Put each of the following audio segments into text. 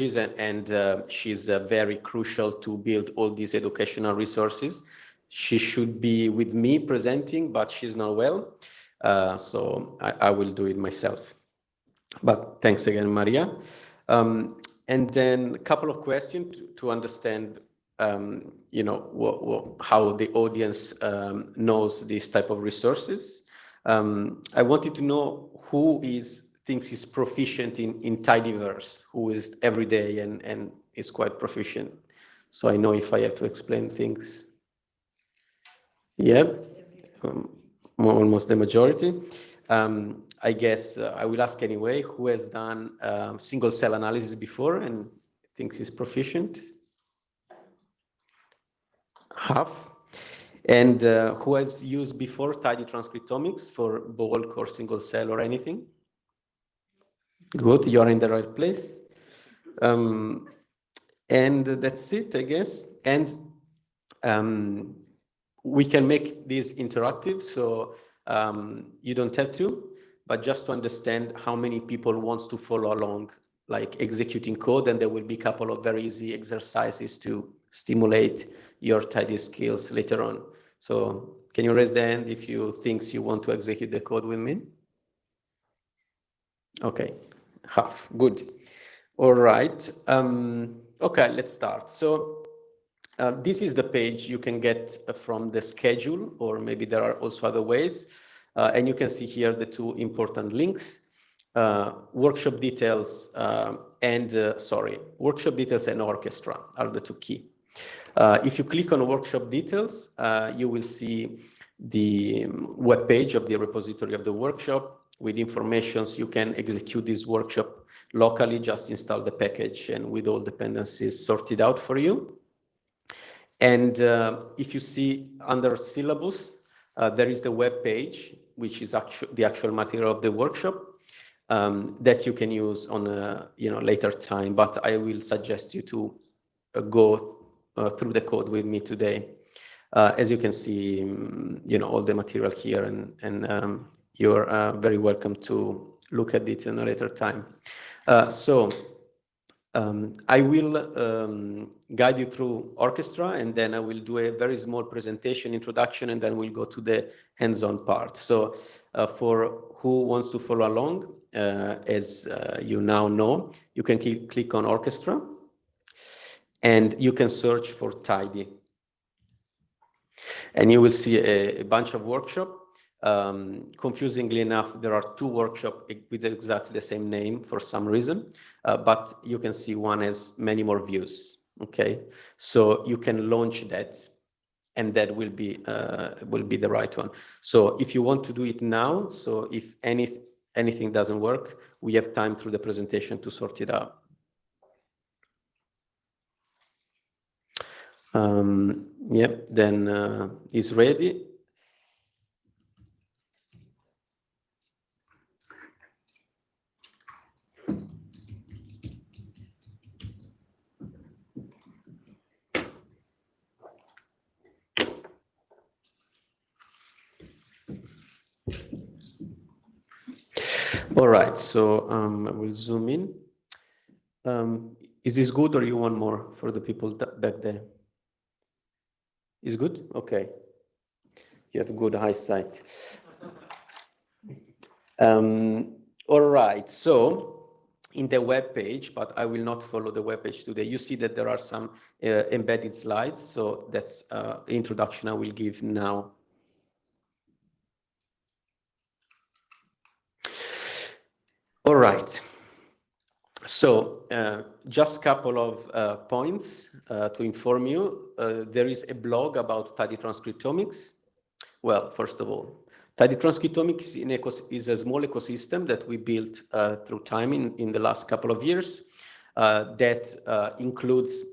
and, and uh, she's uh, very crucial to build all these educational resources. She should be with me presenting, but she's not well. Uh, so I, I, will do it myself. But thanks again, Maria. Um, and then a couple of questions to, to understand, um, you know, what, what, how the audience um, knows this type of resources. Um, I wanted to know who is thinks he's proficient in, in tidyverse, who is every day and, and is quite proficient. So I know if I have to explain things. Yeah, um, almost the majority. Um, I guess uh, I will ask anyway, who has done um, single cell analysis before and thinks he's proficient? Half. And uh, who has used before tidy transcriptomics for bulk or single cell or anything? Good, you're in the right place. Um, and that's it, I guess. And um, we can make this interactive, so um, you don't have to, but just to understand how many people wants to follow along, like executing code, and there will be a couple of very easy exercises to stimulate your tidy skills later on. So can you raise the hand if you think you want to execute the code with me? Okay, half, good. All right, um, okay, let's start. So uh, this is the page you can get from the schedule, or maybe there are also other ways. Uh, and you can see here the two important links, uh, workshop details uh, and, uh, sorry, workshop details and orchestra are the two key. Uh, if you click on workshop details, you will see the web page of the repository of the workshop with informations. You can execute this workshop locally, just install the package and with all dependencies sorted out for you. And uh, if you see under syllabus, uh, there is the web page, which is actu the actual material of the workshop um, that you can use on a you know later time. But I will suggest you to uh, go th uh, through the code with me today. Uh, as you can see, um, you know all the material here, and and um, you're uh, very welcome to look at it in a later time. so. Um, I will um, guide you through orchestra and then I will do a very small presentation introduction and then we'll go to the hands-on part. So uh, for who wants to follow along, uh, as uh, you now know, you can click on orchestra and you can search for tidy. And you will see a, a bunch of workshop um, confusingly enough, there are two workshops with exactly the same name for some reason, uh, but you can see one has many more views. Okay, so you can launch that, and that will be uh, will be the right one. So if you want to do it now, so if any anything doesn't work, we have time through the presentation to sort it out. Um, yep, then uh, it's ready. All right, so um, I will zoom in. Um, is this good or you want more for the people back there? Is good? Okay. You have good eyesight. Um, all right, so in the web page, but I will not follow the web page today. You see that there are some uh, embedded slides, so that's uh, introduction I will give now. All right. So uh, just a couple of uh, points uh, to inform you. Uh, there is a blog about tidy transcriptomics. Well, first of all, tidy transcriptomics is a small ecosystem that we built uh, through time in, in the last couple of years uh, that includes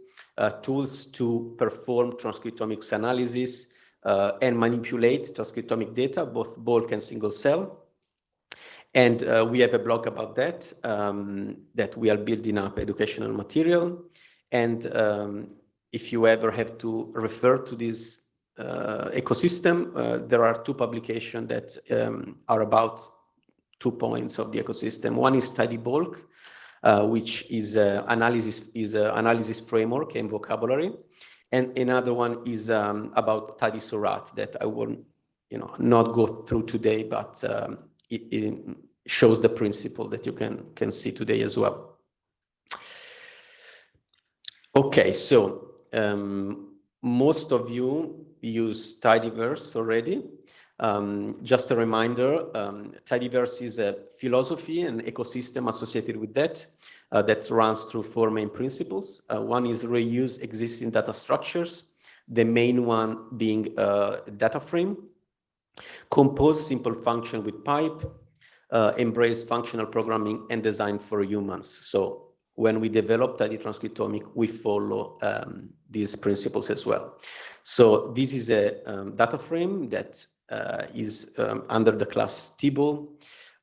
tools to perform transcriptomics analysis and manipulate transcriptomic data, both bulk and single cell. And uh, we have a blog about that, um, that we are building up educational material. And um, if you ever have to refer to this uh, ecosystem, uh, there are two publications that um, are about two points of the ecosystem. One is Tidy Bulk, uh, which is uh, analysis is analysis framework and vocabulary. And another one is um, about Tidy Seurat that I will you know, not go through today, but um, it, it shows the principle that you can, can see today as well. Okay, so um, most of you use Tidyverse already. Um, just a reminder, um, Tidyverse is a philosophy and ecosystem associated with that uh, that runs through four main principles. Uh, one is reuse existing data structures, the main one being a uh, data frame, compose simple function with pipe, uh, embrace functional programming and design for humans. So when we develop Tidy Transcriptomic, we follow um, these principles as well. So this is a um, data frame that uh, is um, under the class table,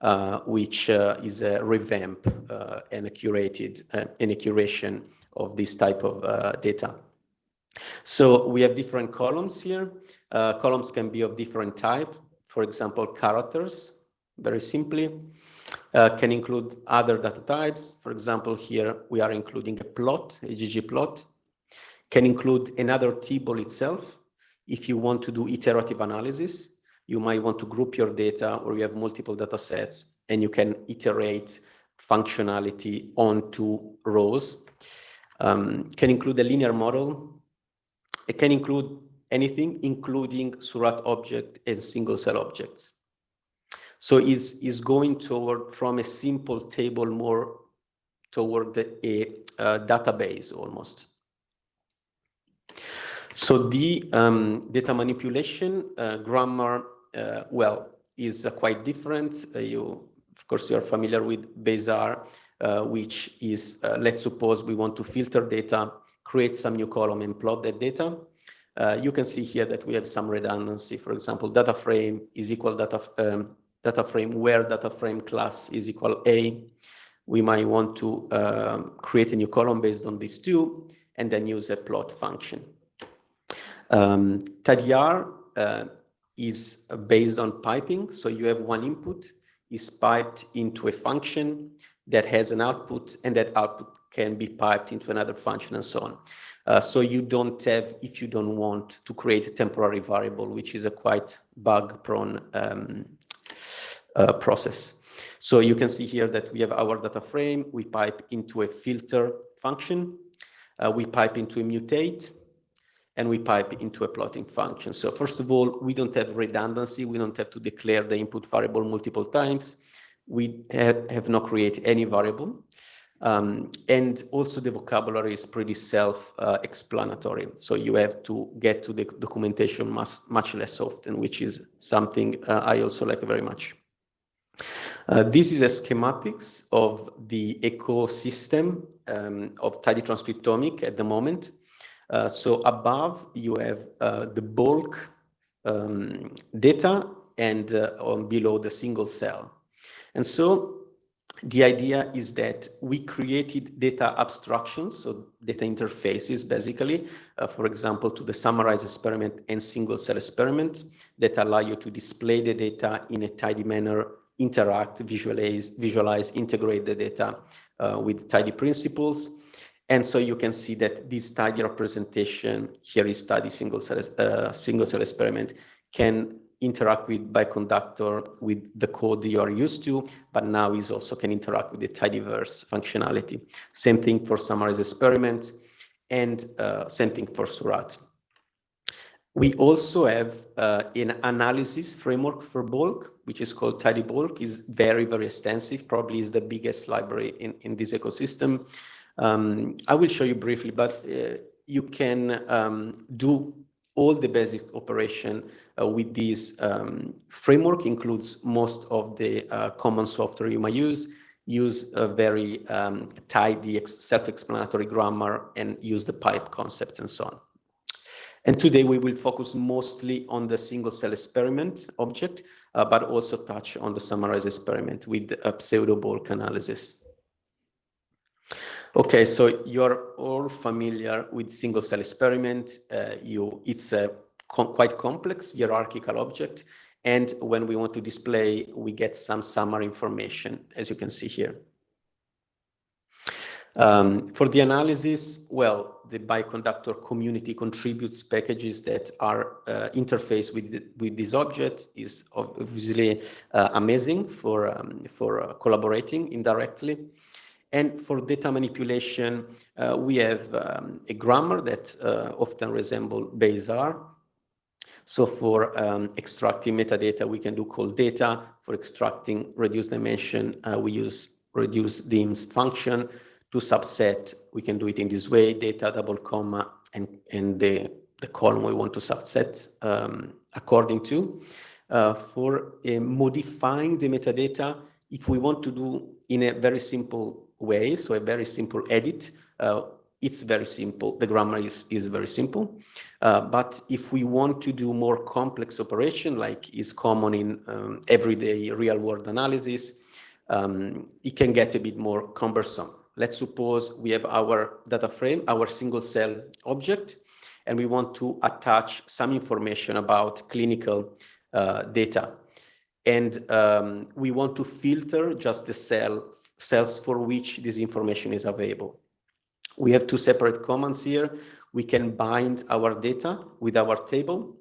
uh, which uh, is a revamp uh, and a curated uh, and a curation of this type of data. So we have different columns here. columns can be of different type. For example, characters, very simply, can include other data types. For example, here we are including a plot, a ggplot, can include another table itself. If you want to do iterative analysis, you might want to group your data or you have multiple data sets and you can iterate functionality onto rows. Um, can include a linear model. It can include anything, including Seurat object and single cell objects. So is is going toward from a simple table more toward a, a database almost. So the um, data manipulation uh, grammar, uh, well, is uh, quite different. Uh, you, of course, you are familiar with Base-R, uh, which is, uh, let's suppose we want to filter data, create some new column and plot that data. you can see here that we have some redundancy. For example, data frame is equal data, um, data frame where data frame class is equal A. We might want to um, create a new column based on these two and then use a plot function. Um, TidyR uh, is based on piping. So you have one input is piped into a function that has an output and that output can be piped into another function and so on. Uh, so you don't have, if you don't want to create a temporary variable, which is a quite bug prone um, uh, process. So you can see here that we have our data frame, we pipe into a filter function, uh, we pipe into a mutate, and we pipe into a plotting function. So first of all, we don't have redundancy. We don't have to declare the input variable multiple times. We have, have not created any variable. Um, and also the vocabulary is pretty self-explanatory. Uh, so you have to get to the documentation much, much less often, which is something uh, I also like very much. Uh, this is a schematics of the ecosystem um, of tidy transcriptomic at the moment. Uh, so above you have uh, the bulk um, data and uh, below the single cell. And so the idea is that we created data abstractions, so data interfaces basically, uh, for example, to the summarize experiment and single cell experiment that allow you to display the data in a tidy manner, interact, visualize, visualize integrate the data uh, with tidy principles, and so you can see that this tidy representation, here is tidy single cell, uh, single cell experiment, can interact with Bioconductor with the code you are used to, but now is also can interact with the tidyverse functionality. Same thing for summarize experiment and uh, same thing for Seurat. We also have uh, an analysis framework for bulk, which is called Tidy Bulk, is very, very extensive, probably is the biggest library in, in this ecosystem. Um, I will show you briefly, but uh, you can um, do all the basic operation with this um, framework includes most of the uh, common software you might use, use a very um, tidy self-explanatory grammar and use the pipe concepts and so on. And today we will focus mostly on the single cell experiment object, uh, but also touch on the summarize experiment with a pseudo bulk analysis. Okay, so you're all familiar with single cell experiment. Uh, you, it's a com quite complex hierarchical object. And when we want to display, we get some summary information, as you can see here. Um, for the analysis, well, the bioconductor community contributes packages that are uh, interfaced with with this object is obviously uh, amazing for um, for uh, collaborating indirectly. And for data manipulation, uh, we have um, a grammar that uh, often resembles Base-R. So for um, extracting metadata, we can do colData. For extracting reduced dimension, uh, we use reducedDims function. To subset, we can do it in this way, data double comma and, and the, the column we want to subset um, according to. Uh, for uh, modifying the metadata, if we want to do in a very simple way, so a very simple edit. It's very simple. The grammar is, is very simple. Uh, but if we want to do more complex operation, like is common in um, everyday real world analysis, um, it can get a bit more cumbersome. Let's suppose we have our data frame, our single cell object, and we want to attach some information about clinical uh, data. And um, we want to filter just the cell cells for which this information is available. We have two separate commands here. We can bind our data with our table,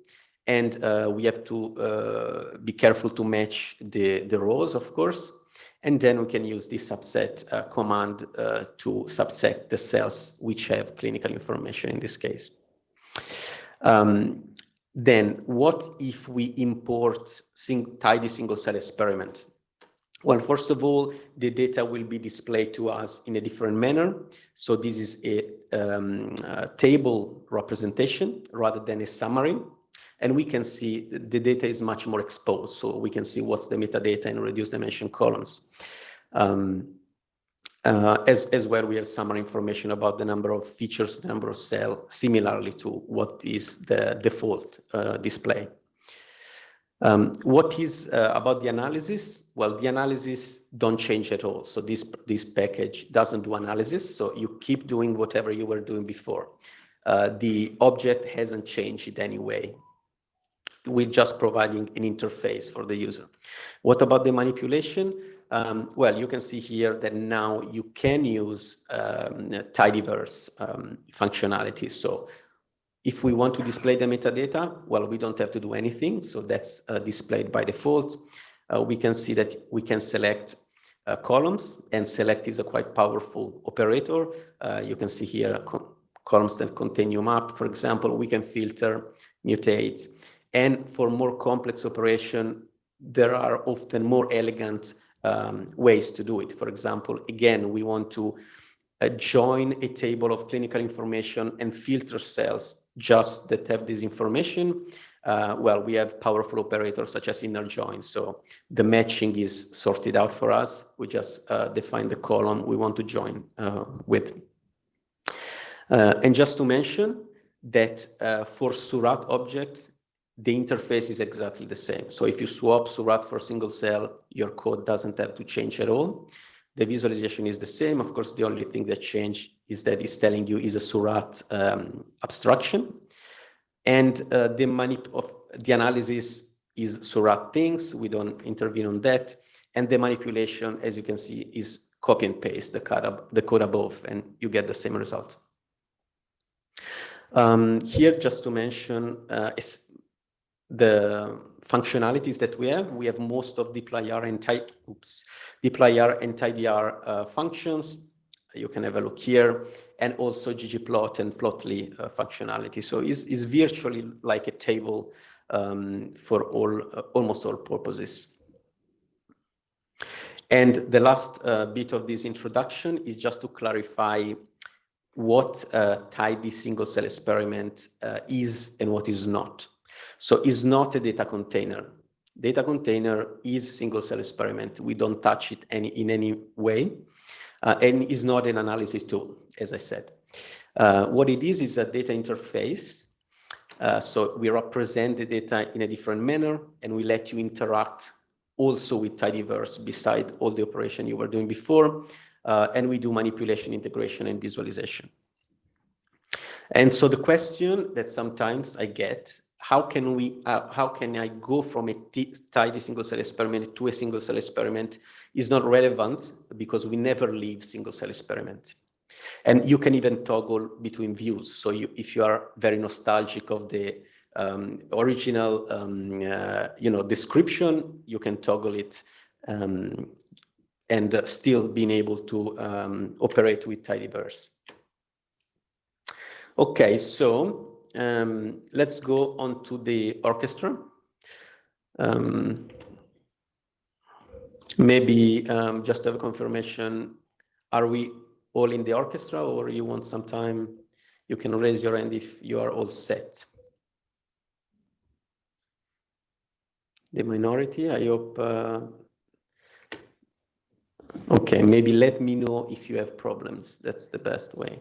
and uh, we have to uh, be careful to match the, the rows, of course. And then we can use this subset uh, command uh, to subset the cells which have clinical information in this case. Um, then what if we import sing tidy single cell experiment? Well, first of all, the data will be displayed to us in a different manner. So this is a, um, a, table representation rather than a summary. And we can see the data is much more exposed. So we can see what's the metadata in reduced dimension columns. Um, uh, as, as well, we have summary information about the number of features, the number of cells, similarly to what is the default uh, display. Um, what is uh, about the analysis? Well, the analysis don't change at all. So this, this package doesn't do analysis. So you keep doing whatever you were doing before. Uh, the object hasn't changed in any way. We're just providing an interface for the user. What about the manipulation? Um, well, you can see here that now you can use um, tidyverse um, functionality. So if we want to display the metadata, well, we don't have to do anything. So that's uh, displayed by default. Uh, we can see that we can select uh, columns and select is a quite powerful operator. Uh, you can see here columns that contain UMAP, for example, we can filter, mutate. And for more complex operation, there are often more elegant um, ways to do it. For example, again, we want to uh, join a table of clinical information and filter cells just that have this information, uh, well, we have powerful operators such as inner join. So the matching is sorted out for us. We just uh, define the column we want to join uh, with. Uh, and just to mention that uh, for Seurat objects, the interface is exactly the same. So if you swap Seurat for single cell, your code doesn't have to change at all. The visualization is the same. Of course, the only thing that changed is that it's telling you is a Seurat um, abstraction. And uh, the, manip of the analysis is Seurat things. We don't intervene on that. And the manipulation, as you can see, is copy and paste the code, the code above, and you get the same result. Um, here, just to mention, uh, the functionalities that we have. We have most of dplyr and type, oops, dplyr and tidyr uh, functions. You can have a look here, and also ggplot and plotly uh, functionality. So it's, it's virtually like a table um, for all uh, almost all purposes. And the last uh, bit of this introduction is just to clarify what a tidy single cell experiment uh, is and what is not. So it's not a data container. Data container is single cell experiment. We don't touch it any, in any way. Uh, and is not an analysis tool, as I said. Uh, what it is is a data interface. Uh, so we represent the data in a different manner, and we let you interact also with tidyverse beside all the operation you were doing before. Uh, and we do manipulation, integration, and visualization. And so the question that sometimes I get how can we uh, how can i go from a tidy single cell experiment to a single cell experiment is not relevant because we never leave single cell experiment And you can even toggle between views. So you, if you are very nostalgic of the um, original, um, uh, you know, description, you can toggle it um, and uh, still being able to um, operate with tidyverse. Okay, so um, let's go on to the orchestra. Um, maybe um, just have a confirmation, are we all in the orchestra or you want some time? You can raise your hand if you are all set. The minority, I hope. Uh, okay, maybe let me know if you have problems. That's the best way.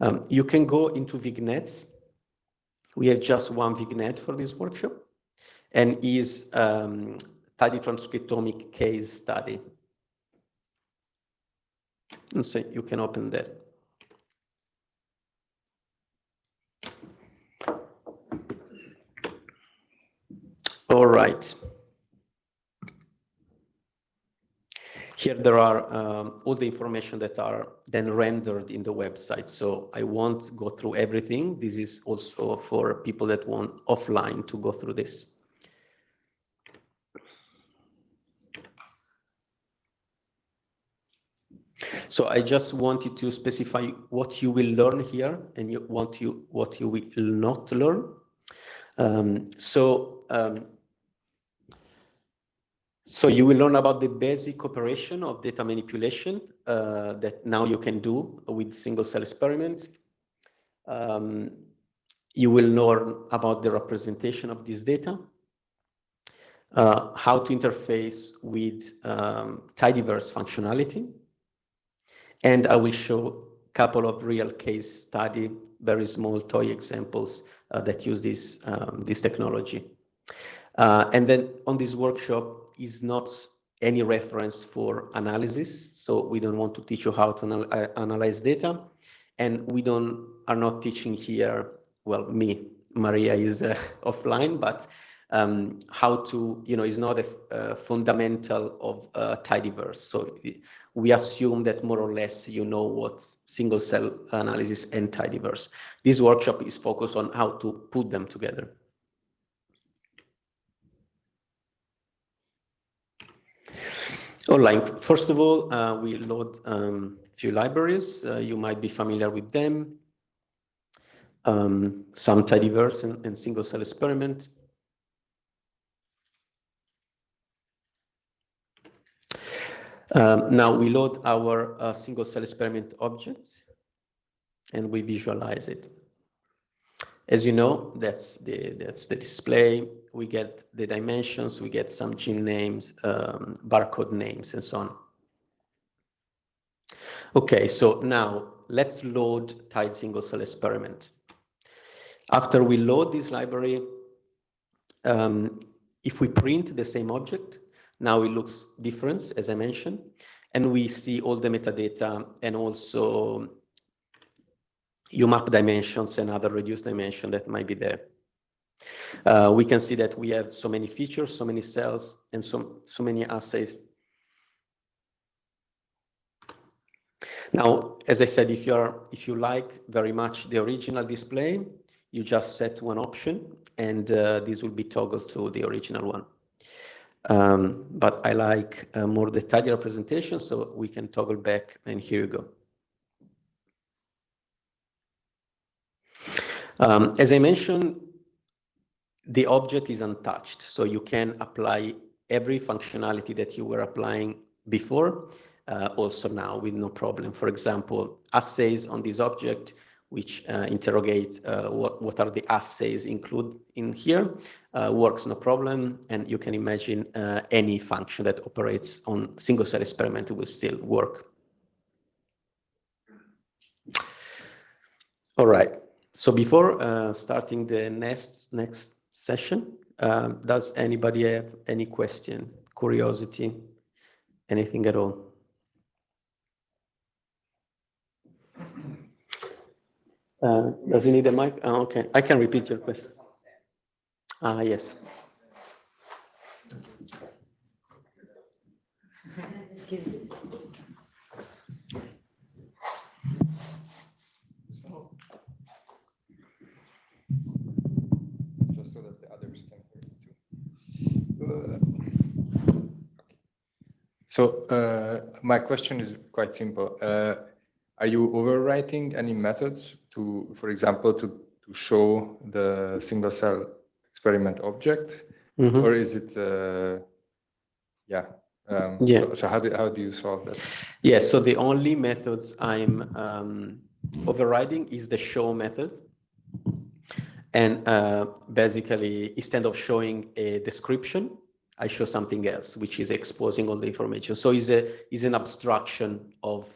Um, you can go into vignettes. We have just one vignette for this workshop and is um, tidy transcriptomic case study. And so you can open that. All right. Here there are um, all the information that are then rendered in the website. So I won't go through everything. This is also for people that want offline to go through this. So I just wanted to specify what you will learn here and you want you what you will not learn. Um, so um, so you will learn about the basic operation of data manipulation uh, that now you can do with single cell experiments. Um, you will learn about the representation of this data, uh, how to interface with um, tidyverse functionality, and I will show a couple of real case study, very small toy examples uh, that use this, um, this technology. Uh, and then on this workshop is not any reference for analysis. So we don't want to teach you how to anal uh, analyze data. And we don't are not teaching here, well, me, Maria is uh, offline, but um, how to, you know, is not a, a fundamental of uh, tidyverse. So we assume that more or less you know what single cell analysis and tidyverse. This workshop is focused on how to put them together. Online. First of all, uh, we load a um, few libraries. Uh, you might be familiar with them. Um, some tidyverse and, and single cell experiment. Um, now we load our uh, single cell experiment objects and we visualize it. As you know, that's the, that's the display. We get the dimensions, we get some gene names, um, barcode names, and so on. Okay, so now let's load tight single cell experiment. After we load this library, um, if we print the same object, now it looks different, as I mentioned, and we see all the metadata and also UMAP dimensions and other reduced dimension that might be there. Uh, we can see that we have so many features, so many cells, and so, so many assays. Now, as I said, if you are if you like very much the original display, you just set one option, and uh, this will be toggled to the original one. Um, but I like uh, more tidy representation, so we can toggle back, and here you go. Um, as I mentioned, the object is untouched, so you can apply every functionality that you were applying before, uh, also now with no problem. For example, assays on this object, which uh, interrogate uh, what, what are the assays include in here, uh, works no problem. And you can imagine uh, any function that operates on single cell experiment will still work. All right. So before uh, starting the next next session, uh, does anybody have any question, curiosity, anything at all? Uh, does he need a mic? Oh, okay, I can repeat your question. Ah, yes. So uh, my question is quite simple. Uh, are you overwriting any methods to, for example, to, to show the single cell experiment object? Mm -hmm. Or is it, uh, yeah. Um, yeah. So, so, how, do, how do you solve that? Yeah, so the only methods I'm um, overriding is the show method. And uh, basically, instead of showing a description, I show something else, which is exposing all the information. So it's, a, it's an abstraction of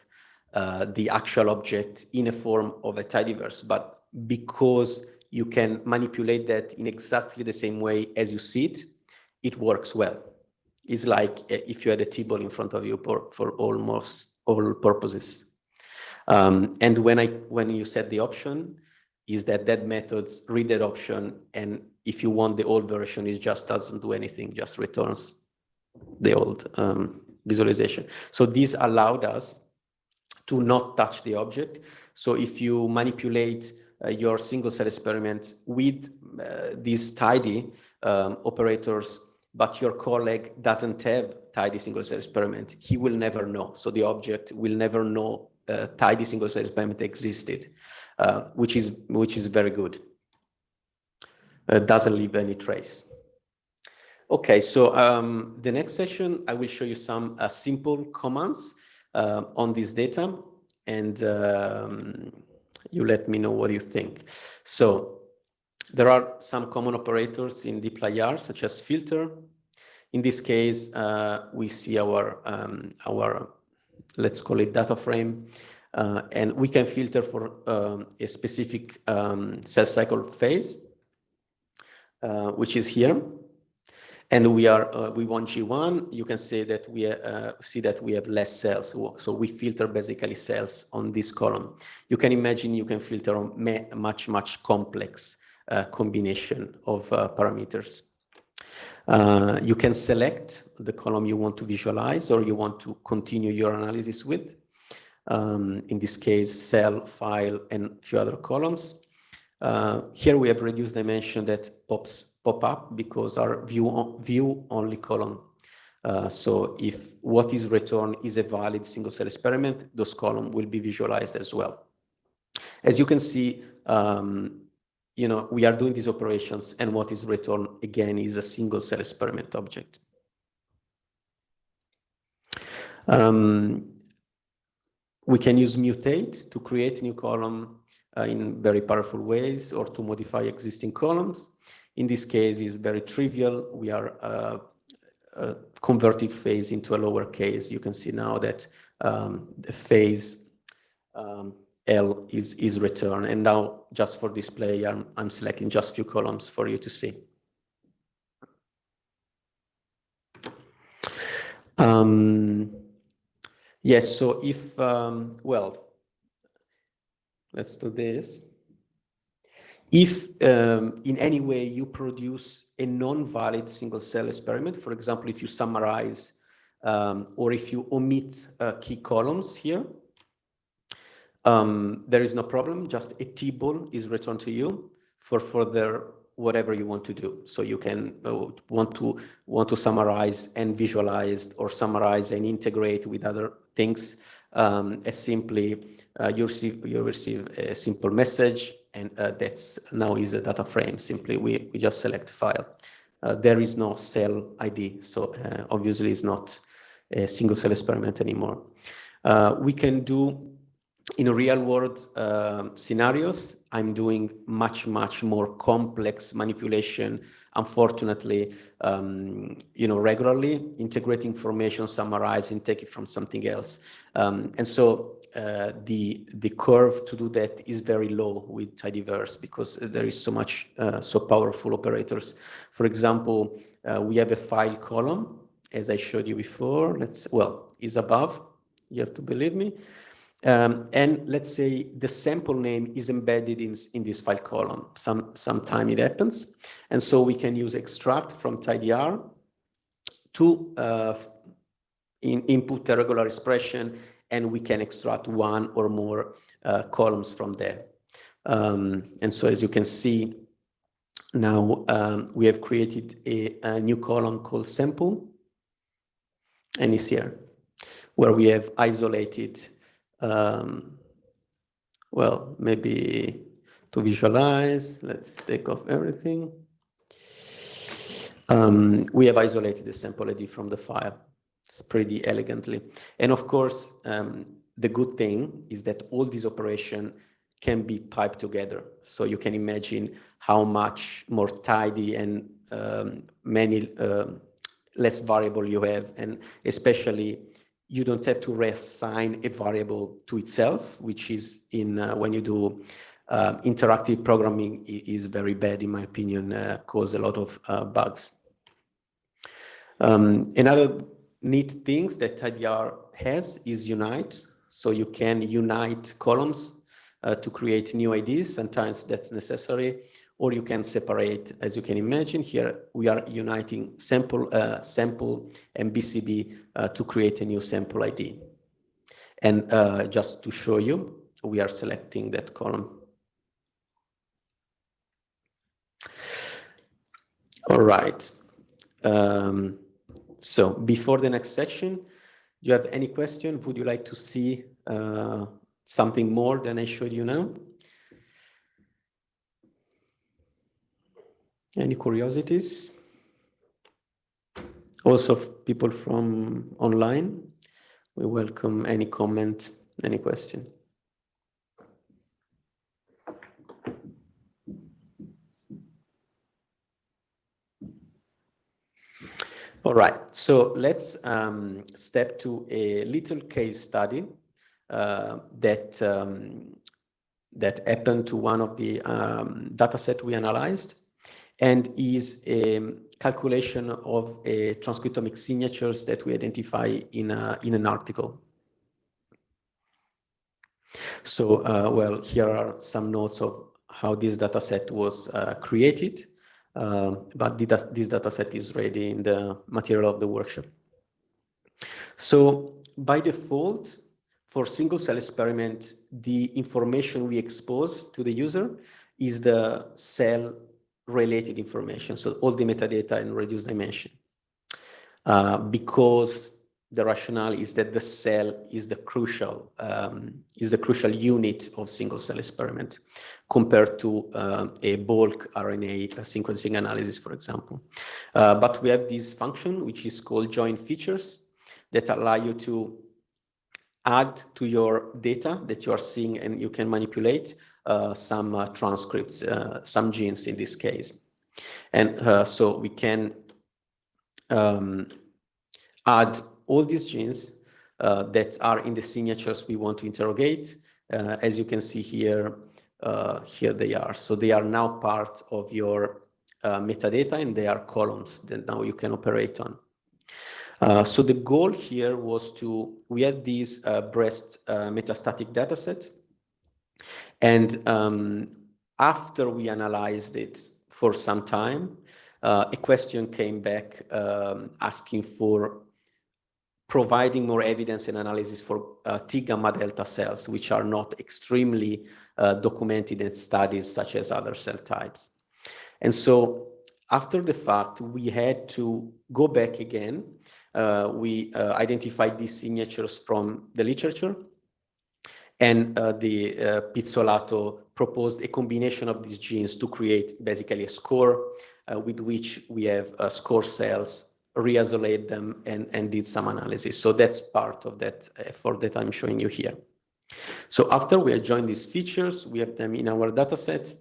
uh, the actual object in a form of a tidyverse. But because you can manipulate that in exactly the same way as you see it, it works well. It's like uh, if you had a table in front of you for, for almost all purposes. Um, and when I when you set the option, is that that methods read that option and if you want the old version, it just doesn't do anything, just returns the old um, visualization. So this allowed us to not touch the object. So if you manipulate uh, your single cell experiment with uh, these tidy um, operators, but your colleague doesn't have tidy single cell experiment, he will never know. So the object will never know uh, tidy single cell experiment existed, uh, which is which is very good doesn't leave any trace. Okay, so um, the next session, I will show you some uh, simple commands uh, on this data and um, you let me know what you think. So there are some common operators in dplyr, such as filter. In this case, uh, we see our, um, our, let's call it data frame, uh, and we can filter for um, a specific um, cell cycle phase uh, which is here. And we are uh, we want G1. You can see that we uh, see that we have less cells. So we filter basically cells on this column. You can imagine you can filter on much much complex uh, combination of uh, parameters. You can select the column you want to visualize or you want to continue your analysis with. Um, in this case, cell, file, and a few other columns. Uh, here we have reduced dimension that pops pop up because our view on, view only column. Uh, so if what is returned is a valid single cell experiment, those columns will be visualized as well. As you can see, um, you know, we are doing these operations and what is returned again is a single cell experiment object. Um, we can use mutate to create a new column uh, in very powerful ways or to modify existing columns. In this case, it's very trivial. We are uh, uh, converting phase into a lower case. You can see now that um, the phase um, L is, is returned. And now just for display, I'm, I'm selecting just few columns for you to see. Um, yes, so if, um, well, Let's do this. If um, in any way you produce a non-valid single cell experiment, for example, if you summarize um, or if you omit uh, key columns here, um, there is no problem, just a table is returned to you for further whatever you want to do. So you can uh, want to want to summarize and visualize or summarize and integrate with other things um, as simply you receive you receive a simple message and uh, that's now is a data frame. Simply we, we just select file. Uh, there is no cell id so uh, obviously it's not a single cell experiment anymore. Uh, we can do in real world uh, scenarios i'm doing much much more complex manipulation unfortunately um, you know regularly integrate information summarize and take it from something else um, and so uh, the the curve to do that is very low with tidyverse because there is so much uh, so powerful operators. For example, uh, we have a file column as I showed you before. Let's well is above. You have to believe me. Um, and let's say the sample name is embedded in, in this file column. Some sometime it happens, and so we can use extract from tidyr to uh, in, input a regular expression and we can extract one or more uh, columns from there. Um, and so as you can see, now um, we have created a, a, new column called sample, and it's here. where we have isolated, um, well, maybe to visualize, let's take off everything. Um, we have isolated the sample ID from the file. It's pretty elegantly. And of course, um, the good thing is that all these operations can be piped together. So you can imagine how much more tidy and um, many uh, less variable you have. And especially you don't have to reassign a variable to itself, which is in uh, when you do uh, interactive programming is very bad, in my opinion, uh, cause a lot of uh, bugs. Um, another neat things that TidyR has is Unite. So you can unite columns uh, to create new IDs. Sometimes that's necessary, or you can separate, as you can imagine. Here we are uniting sample, uh, sample and BCB uh, to create a new sample ID. And uh, just to show you, we are selecting that column. All right. Um, so before the next section, do you have any question? Would you like to see uh, something more than I showed you now? Any curiosities? Also people from online, we welcome any comment, any question. All right, so let's um, step to a little case study uh, that um, that happened to one of the um, data set we analyzed and is a calculation of a transcriptomic signatures that we identify in, a, in an article. So, uh, well, here are some notes of how this data set was uh, created. Um, but this data set is ready in the material of the workshop. So by default, for single cell experiment, the information we expose to the user is the cell related information. So all the metadata in reduced dimension. Uh, because the rationale is that the cell is the crucial um, is the crucial unit of single cell experiment compared to uh, a bulk RNA sequencing analysis, for example. Uh, but we have this function which is called join features that allow you to add to your data that you are seeing and you can manipulate uh, some uh, transcripts, uh, some genes in this case. And uh, so we can um, add all these genes uh, that are in the signatures we want to interrogate. Uh, as you can see here, uh, here they are. So they are now part of your uh, metadata and they are columns that now you can operate on. Uh, so the goal here was to, we had these uh, breast metastatic dataset. And um, after we analyzed it for some time, a question came back um, asking for providing more evidence and analysis for uh, T gamma delta cells, which are not extremely uh, documented in studies such as other cell types. And so after the fact, we had to go back again. Uh, we uh, identified these signatures from the literature and uh, the uh, Pizzolato proposed a combination of these genes to create basically a score with which we have score cells re-isolate them and, and did some analysis. So that's part of that effort that I'm showing you here. So after we have joined these features, we have them in our data set.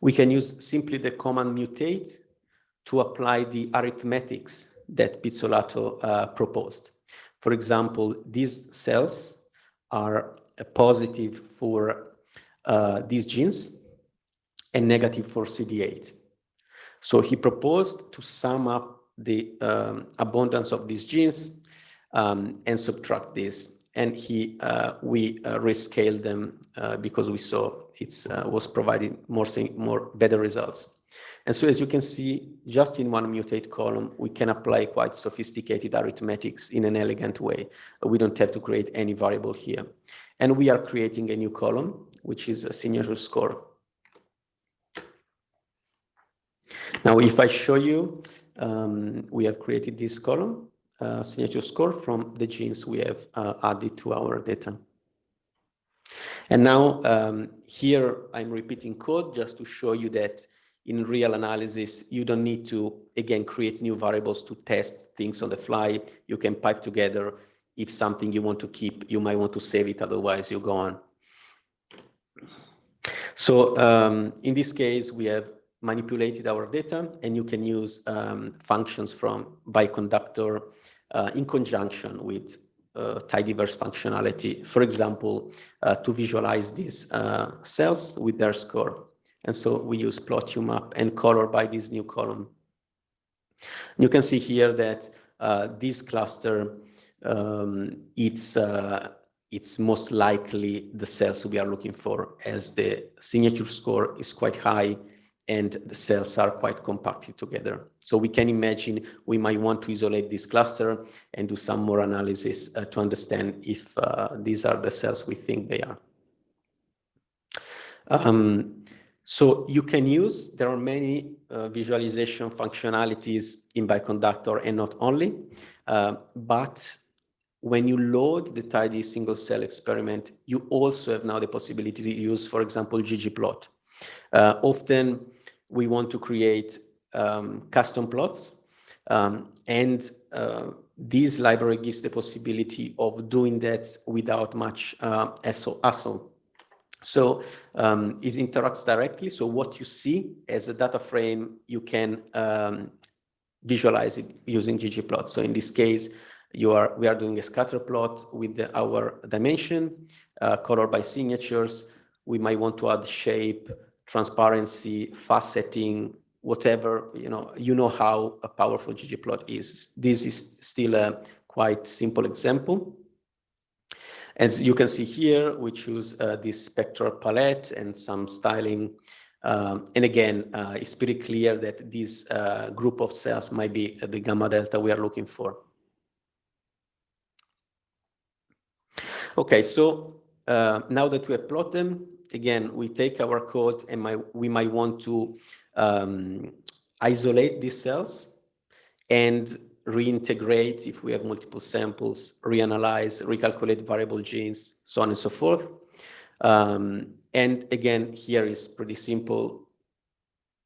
We can use simply the command mutate to apply the arithmetics that Pizzolato uh, proposed. For example, these cells are positive for uh, these genes and negative for CD8. So he proposed to sum up the um, abundance of these genes um, and subtract this. And he, uh, we uh, rescaled them uh, because we saw it uh, was providing more, more better results. And so as you can see, just in one mutate column, we can apply quite sophisticated arithmetics in an elegant way. We don't have to create any variable here. And we are creating a new column, which is a signature score. Now, if I show you um, we have created this column uh, signature score from the genes we have uh, added to our data. And now um, here I'm repeating code just to show you that in real analysis, you don't need to, again, create new variables to test things on the fly. You can pipe together. If something you want to keep, you might want to save it, otherwise you go on. So um, in this case, we have manipulated our data and you can use um, functions from Bioconductor uh, in conjunction with uh, tidyverse functionality, for example, uh, to visualize these uh, cells with their score. And so we use plot UMAP and color by this new column. You can see here that uh, this cluster, um, it's, uh, it's most likely the cells we are looking for as the signature score is quite high and the cells are quite compacted together. So we can imagine we might want to isolate this cluster and do some more analysis uh, to understand if uh, these are the cells we think they are. Um, so you can use, there are many uh, visualization functionalities in Bioconductor and not only, uh, but when you load the tidy single cell experiment, you also have now the possibility to use, for example, ggplot. Uh, often we want to create um, custom plots um, and uh, this library gives the possibility of doing that without much uh, hassle. So um, it interacts directly. So what you see as a data frame, you can um, visualize it using ggplot. So in this case, you are we are doing a scatter plot with the, our dimension, uh, color by signatures. We might want to add shape, transparency, faceting, whatever, you know, you know how a powerful ggplot is. This is still a quite simple example. As you can see here, we choose uh, this spectral palette and some styling. Um, and again, uh, it's pretty clear that this uh, group of cells might be the gamma delta we are looking for. Okay, so uh, now that we have plotted them, again, we take our code and we might want to um, isolate these cells and reintegrate if we have multiple samples, reanalyze, recalculate variable genes, so on and so forth. Um, and again, here is pretty simple,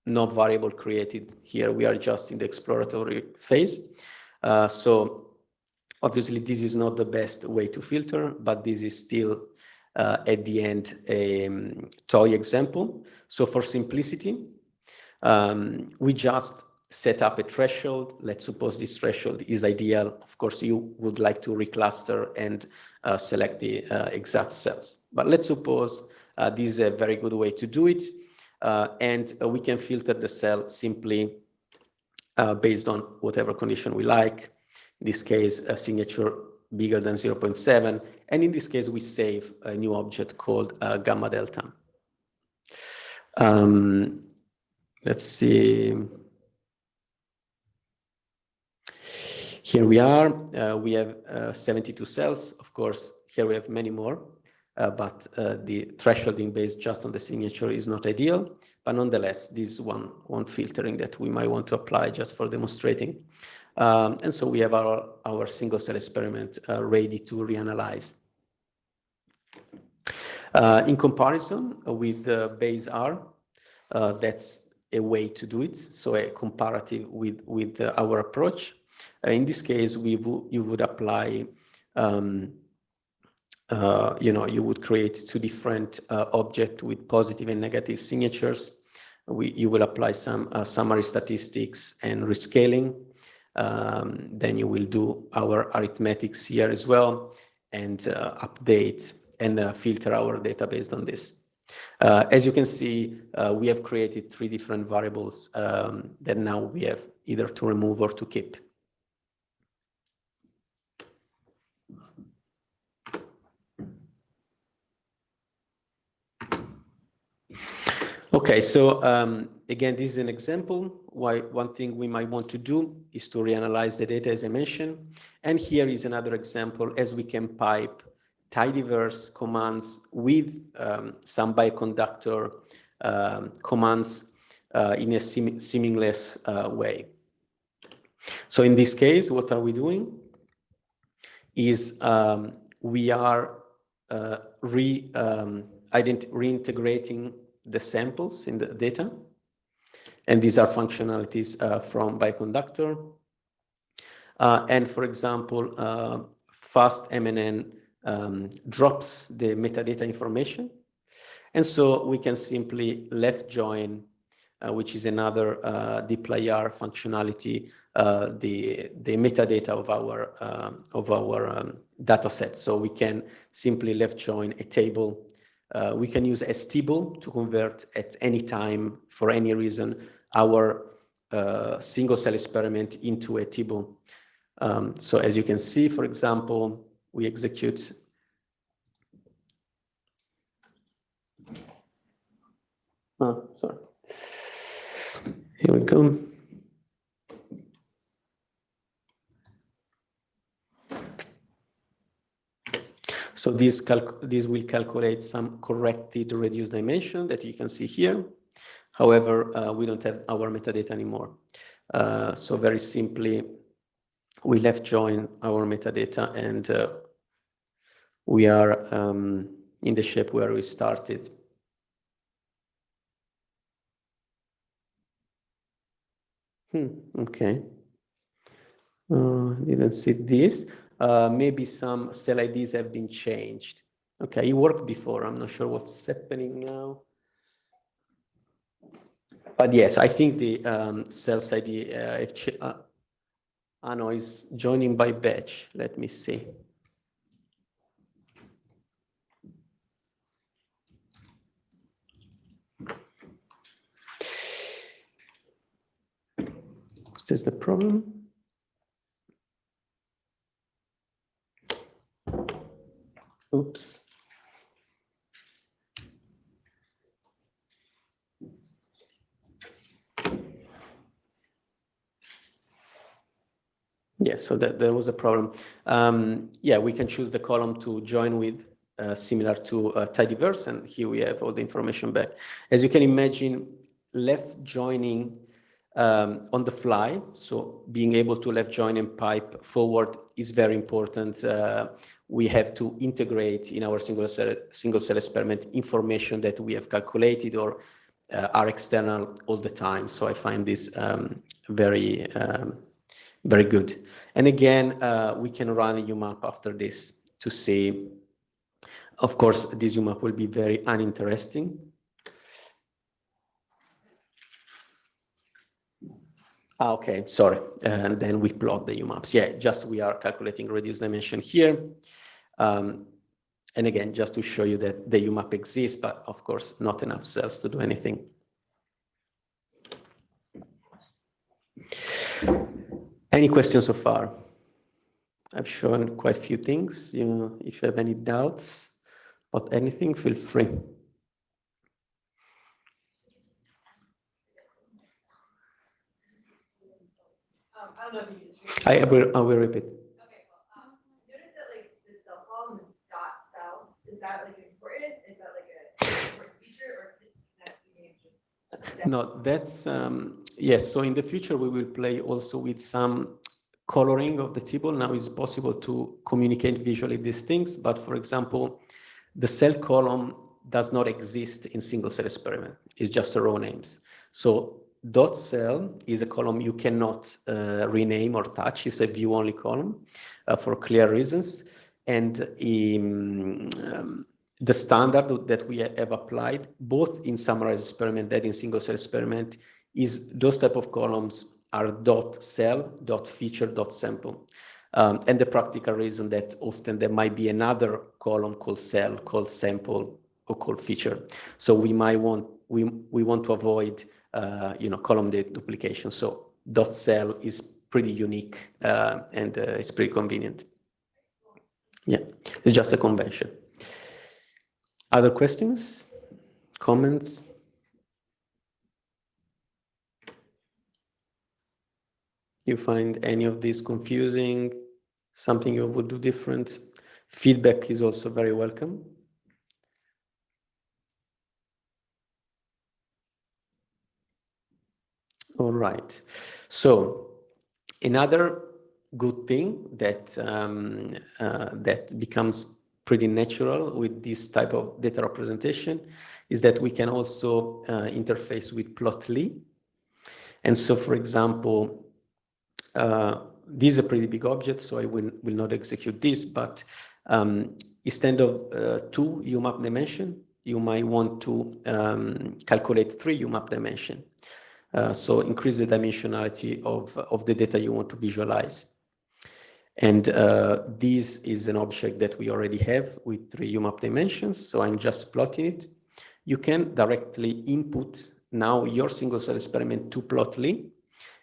no variable created. Here we are just in the exploratory phase. Uh, so obviously this is not the best way to filter, but this is still uh, at the end a um, toy example. So for simplicity, um, we just set up a threshold. Let's suppose this threshold is ideal. Of course, you would like to recluster and uh, select the uh, exact cells. But let's suppose uh, this is a very good way to do it. Uh, and uh, we can filter the cell simply uh, based on whatever condition we like. In this case, a signature bigger than 0.7. And in this case, we save a new object called gamma delta. Um, let's see. Here we are, uh, we have uh, 72 cells. Of course, here we have many more, uh, but uh, the thresholding based just on the signature is not ideal. But nonetheless, this is one, one filtering that we might want to apply just for demonstrating. Um, and so we have our, our single cell experiment uh, ready to reanalyze. Uh, in comparison with the Base-R, that's a way to do it. So a comparative with, with our approach. Uh, in this case, we you would apply, um, uh, you know, you would create two different uh, objects with positive and negative signatures. We, you will apply some uh, summary statistics and rescaling. Um, then you will do our arithmetics here as well and uh, update and uh, filter our data based on this. as you can see, we have created three different variables um, that now we have either to remove or to keep. Okay, so um, again, this is an example. Why one thing we might want to do is to reanalyze the data as I mentioned. And here is another example as we can pipe tidyverse commands with um, some Bioconductor um, commands uh, in a sim seamless uh, way. So in this case, what are we doing? is um, we are uh, re, um, reintegrating the samples in the data. And these are functionalities uh, from Bioconductor. Uh, and for example, uh, fastMNN um, drops the metadata information. And so we can simply left join, uh, which is another uh, dplyr functionality, uh, the, the metadata of our, um, of our um, data set. So we can simply left join a table. Uh, we can use stable to convert at any time for any reason our uh, single cell experiment into a table. Um, so as you can see, for example, we execute Oh, sorry. Here we go. So this, this will calculate some corrected reduced dimension that you can see here. However, uh, we don't have our metadata anymore. Uh, so very simply, we left join our metadata and uh, we are um, in the shape where we started. Hmm, okay. Uh, didn't see this. Uh, maybe some cell IDs have been changed. Okay, it worked before. I'm not sure what's happening now. But yes, I think the um, cells ID, uh, if uh, Ano is joining by batch. Let me see. Is this the problem? Oops. Yeah, so that there was a problem. Um, yeah, we can choose the column to join with uh, similar to uh, tidyverse, and here we have all the information back. As you can imagine, left joining um, on the fly, so being able to left join and pipe forward is very important. Uh, we have to integrate in our single cell, single cell experiment information that we have calculated or uh, are external all the time. So I find this um, very, um, very good. And again, uh, we can run a UMAP after this to see, of course, this UMAP will be very uninteresting. Ah, okay, sorry. And then we plot the UMAPs. Yeah, just we are calculating reduced dimension here. Um, and again, just to show you that the UMAP exists, but of course, not enough cells to do anything. Any questions so far? I've shown quite a few things. You know, if you have any doubts about anything, feel free. I will, I will repeat. Okay, well, um, notice that like the cell column is dot cell, is that like important, is that like a important feature, or can that be just? No, that's, um, yes, so in the future we will play also with some coloring of the table. Now it's possible to communicate visually these things, but for example, the cell column does not exist in single cell experiment. It's just a row names. So dot cell is a column you cannot uh, rename or touch. It's a view only column uh, for clear reasons. And um, um, the standard that we have applied, both in summarized experiment and in single cell experiment, is those type of columns are dot cell, dot feature, dot sample. Um, and the practical reason that often there might be another column called cell, called sample, or called feature. So we might want, we, we want to avoid uh, you know, column duplication. So dot cell is pretty unique uh, and uh, it's pretty convenient. Yeah, it's just a convention. Other questions, comments? You find any of these confusing, something you would do different? Feedback is also very welcome. All right. So another good thing that um, uh, that becomes pretty natural with this type of data representation is that we can also uh, interface with Plotly. And so, for example, uh, this is a pretty big object, so I will, will not execute this, but um, instead of uh, two UMAP dimension, you might want to um, calculate three UMAP dimension. Uh, so increase the dimensionality of, of the data you want to visualize. And uh, this is an object that we already have with three UMAP dimensions. So I'm just plotting it. You can directly input now your single cell experiment to Plotly.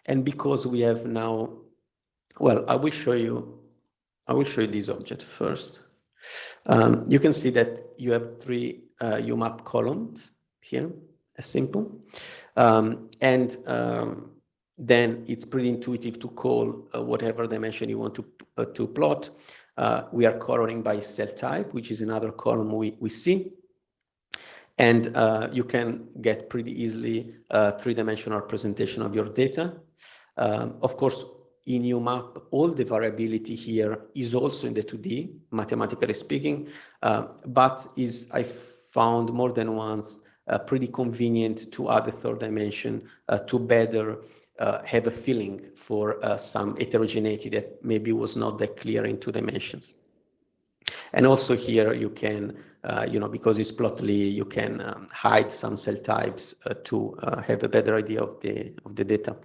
And because we have now, well, I will show you, I will show you this object first. Um, you can see that you have three uh, UMAP columns here, as simple. Um, and um, then it's pretty intuitive to call uh, whatever dimension you want to, uh, to plot. Uh, we are coloring by cell type, which is another column we, we see. And uh, you can get pretty easily a three-dimensional representation of your data. Um, of course, in UMAP, all the variability here is also in the 2D, mathematically speaking, uh, but is I found more than once uh, pretty convenient to add a third dimension uh, to better uh, have a feeling for uh, some heterogeneity that maybe was not that clear in two dimensions. And also here you can, uh, you know, because it's plotly, you can um, hide some cell types uh, to uh, have a better idea of the of the data.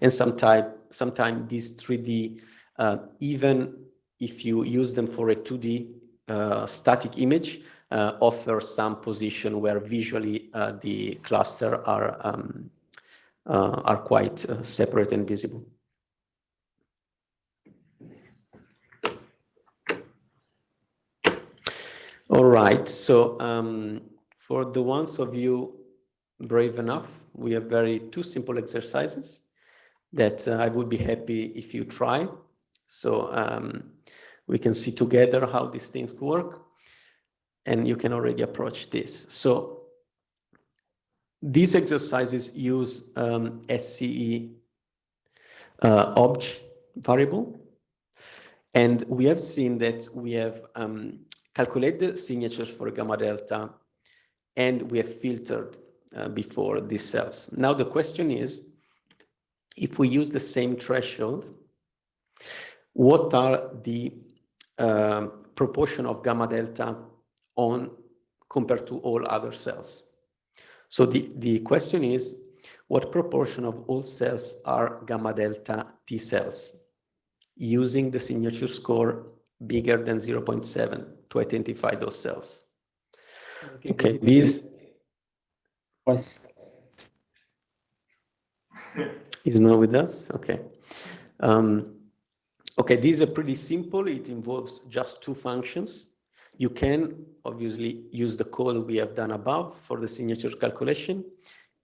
And sometimes, sometimes these 3D, uh, even if you use them for a 2D static image, offer some position where visually the cluster are um, are quite uh, separate and visible. All right, so um, for the ones of you brave enough, we have very two simple exercises that uh, I would be happy if you try. So um, we can see together how these things work and you can already approach this. So these exercises use um, SCE uh, obj variable. And we have seen that we have um, calculated the signatures for gamma delta and we have filtered uh, before these cells. Now the question is, if we use the same threshold, what are the uh, proportion of gamma delta on compared to all other cells? So the, the question is, what proportion of all cells are gamma delta T cells using the signature score bigger than 0.7 to identify those cells? Okay, okay this is not with us. Okay. Um, okay, these are pretty simple. It involves just two functions. You can obviously use the code we have done above for the signature calculation,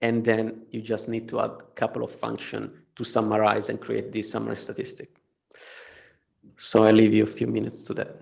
and then you just need to add a couple of functions to summarize and create this summary statistic. So I leave you a few minutes to that.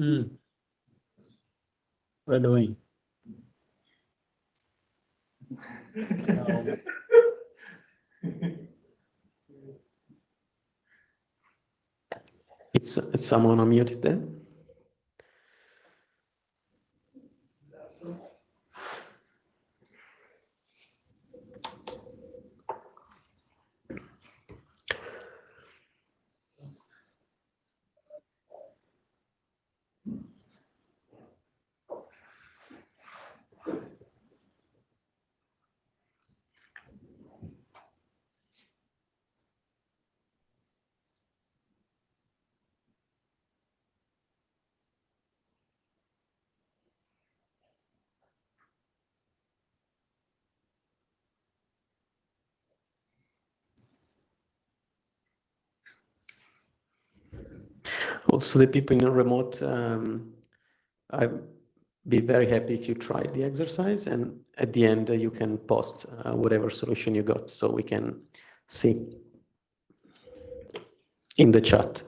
Mm. We're doing. It's, it's someone unmuted there. Also, the people in remote, um, I'd be very happy if you try the exercise and at the end uh, you can post uh, whatever solution you got so we can see in the chat.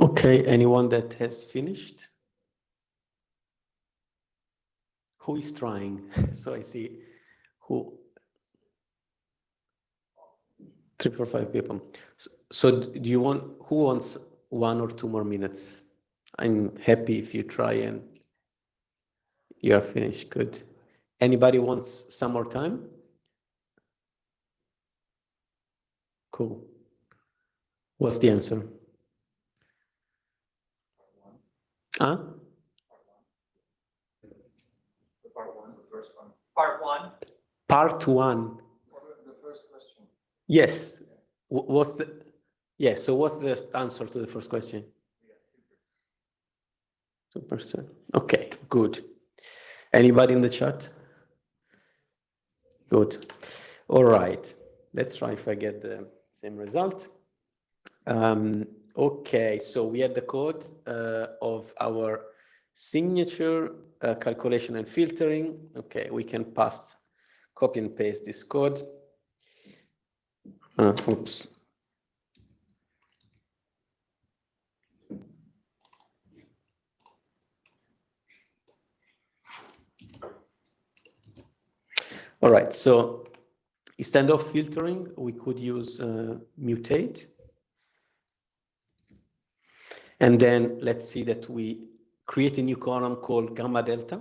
Okay, anyone that has finished? Who is trying? So I see who. Three, four, five people. So, so do you want, who wants one or two more minutes? I'm happy if you try and you are finished. Good. Anybody wants some more time? Cool. What's the answer? Huh? Part one, the first one. Part one, Part one. The first question. Yes. Wh- What's the, yeah, so what's the answer to the first question? Two percent. Okay, good. Anybody in the chat? Good. All right. Let's try if I get the same result. Um, okay, so we had the code uh, of our signature uh, calculation and filtering. Okay, we can pass, copy and paste this code. Uh, oops. All right, so instead of filtering, we could use uh, mutate. And then let's see that we create a new column called gamma delta.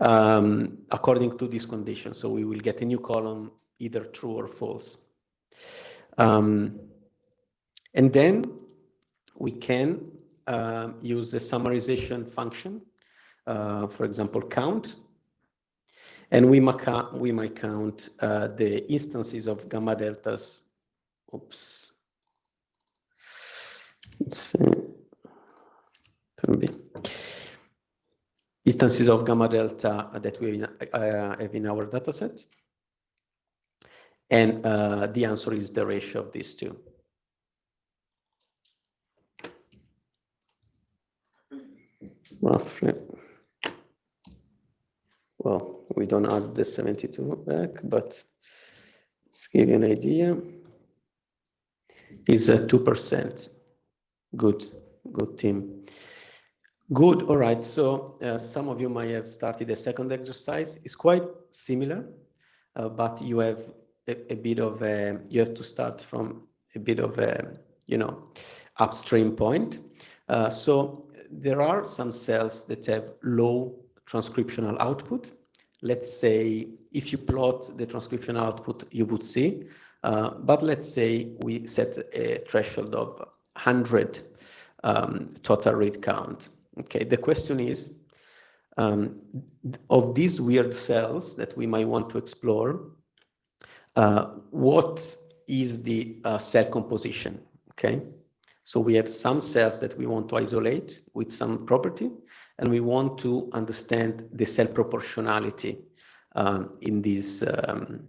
um, according to this condition. So we will get a new column, either true or false. Um, and then we can um, use a summarization function, uh, for example, count. And we we might count uh, the instances of gamma deltas. Oops. Instances of gamma delta that we uh, have in our dataset. And uh, the answer is the ratio of these two. Roughly. Well, we don't add the 72 back, but let's give you an idea. Is a 2%. Good, good team. Good, all right. So uh, some of you might have started a second exercise. It's quite similar, uh, but you have a, a, bit of a, you have to start from a bit of a, you know, upstream point. Uh, so there are some cells that have low transcriptional output. Let's say if you plot the transcriptional output, you would see, uh, but let's say we set a threshold of 100 um, total read count. Okay, the question is, um, of these weird cells that we might want to explore, uh, what is the uh, cell composition, okay? So we have some cells that we want to isolate with some property, and we want to understand the cell proportionality um, in this um,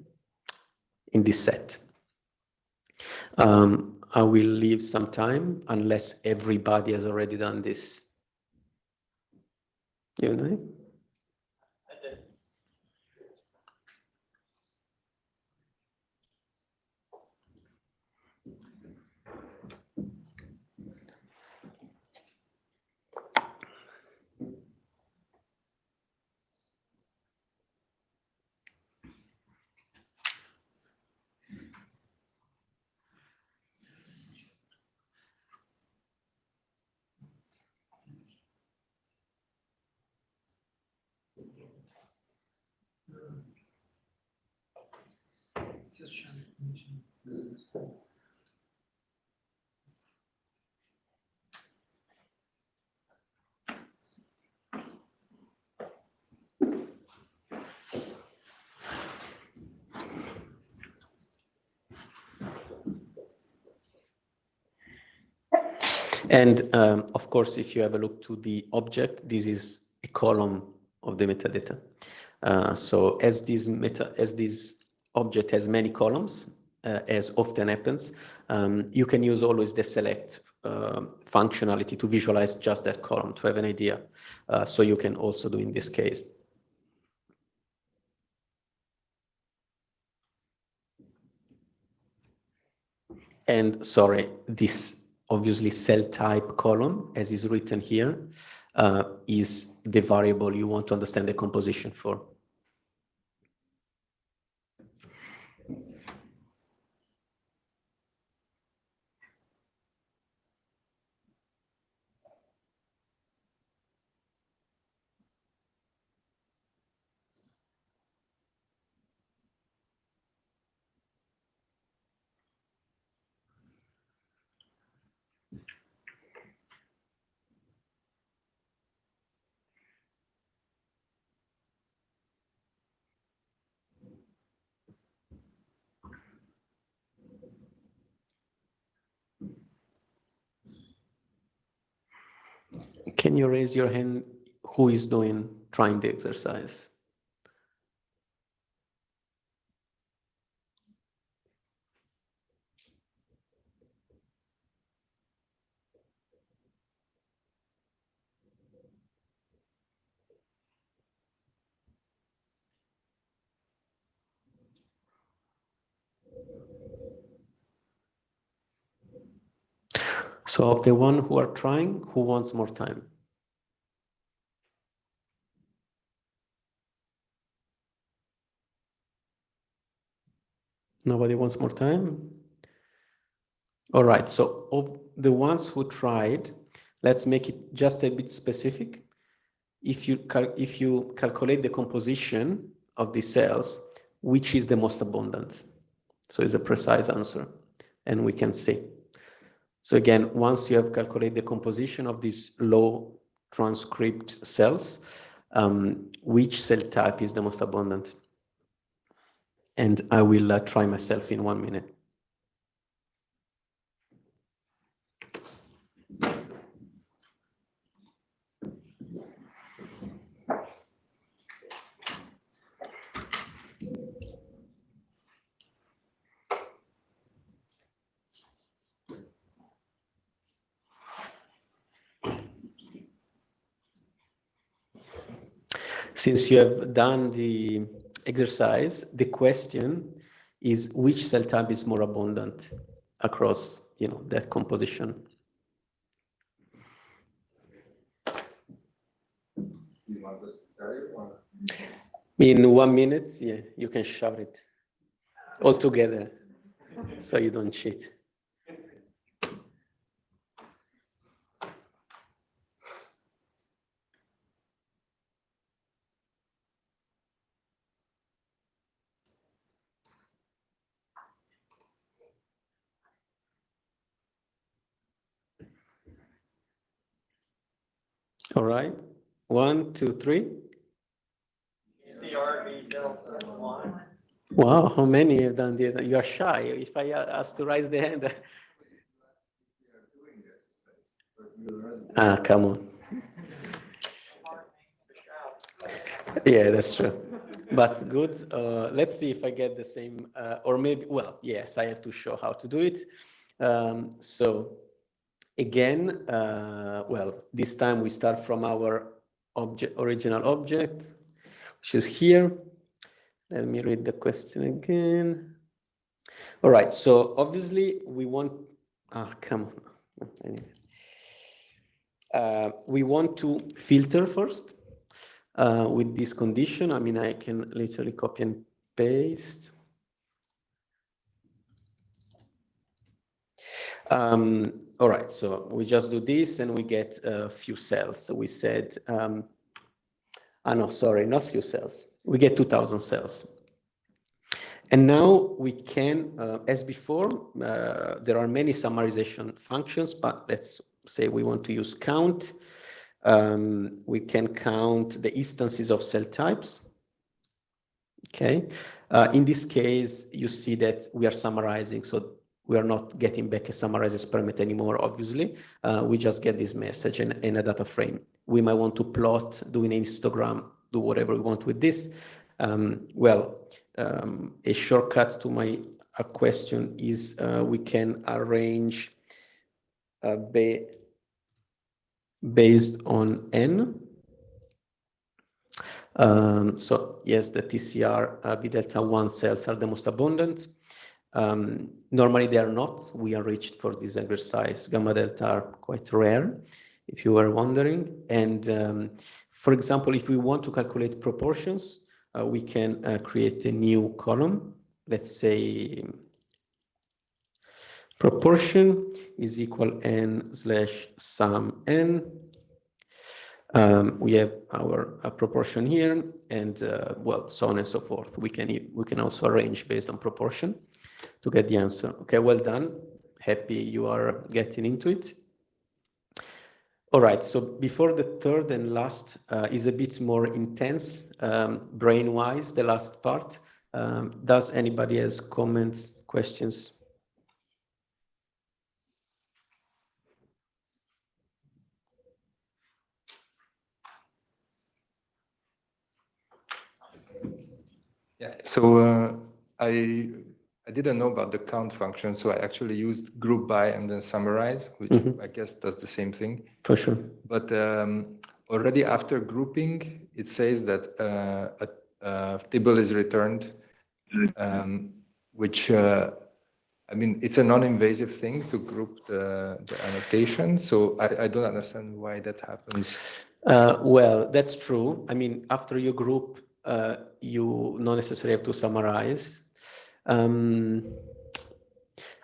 in this set. Um, I will leave some time unless everybody has already done this. You know? And um, of course, if you have a look to the object, this is a column of the metadata. Uh, so as this meta, as this object has many columns, uh, as often happens, um, you can use always the select uh, functionality to visualize just that column to have an idea. Uh, so you can also do in this case. And sorry, this obviously cell type column, as is written here, uh, is the variable you want to understand the composition for. Can you raise your hand who is doing, trying the exercise? So of the one who are trying, who wants more time? Nobody wants more time? All right, so of the ones who tried, let's make it just a bit specific. If you, if you calculate the composition of the cells, which is the most abundant? So it's a precise answer, and we can see. So again, once you have calculated the composition of these low transcript cells, um, which cell type is the most abundant? And I will uh, try myself in one minute. Since you have done the exercise, the question is which cell type is more abundant across you know that composition. In one minute, yeah, you can shout it all together so you don't cheat. All right. One, two, three. CRV delta one. Wow, how many have done this? You are shy. If I ask to raise the hand. Ah, come on. Yeah, that's true. But good. Uh, let's see if I get the same, uh, or maybe, well, yes, I have to show how to do it. Um, so again, uh, well, this time we start from our object, original object, which is here. Let me read the question again. All right, so obviously we want, ah, come on. Uh, we want to filter first uh, with this condition. I mean, I can literally copy and paste. Um, all right, so we just do this and we get a few cells. So we said, um, ah, no, sorry, not few cells. We get 2000 cells. And now we can, uh, as before, uh, there are many summarization functions, but let's say we want to use count. Um, we can count the instances of cell types. Okay. Uh, in this case, you see that we are summarizing. So we are not getting back a summarized experiment anymore, obviously. Uh, we just get this message in, in a data frame. We might want to plot, do an histogram, do whatever we want with this. Um, well, um, a shortcut to my uh, question is uh, we can arrange ba based on n. Um, so yes, the TCR uh, V delta 1 cells are the most abundant. Um, normally they are not. We are reached for this exercise. Gamma delta are quite rare, if you were wondering. And um, for example, if we want to calculate proportions, uh, we can uh, create a new column. Let's say proportion is equal n slash sum n. Um, we have our uh, proportion here and uh, well, so on and so forth. We can, we can also arrange based on proportion to get the answer. Okay, well done. Happy you are getting into it. All right, so before the third and last uh, is a bit more intense um, brain-wise, the last part. Um, does anybody has comments, questions? Yeah, so uh, I I didn't know about the count function, so I actually used group by and then summarize, which Mhm. I guess does the same thing. For sure. But um, already after grouping, it says that uh, a, a table is returned, um, which uh, I mean, it's a non-invasive thing to group the, the annotation. So I, I don't understand why that happens. Uh, well, that's true. I mean, after you group, uh, you not necessarily have to summarize. Um,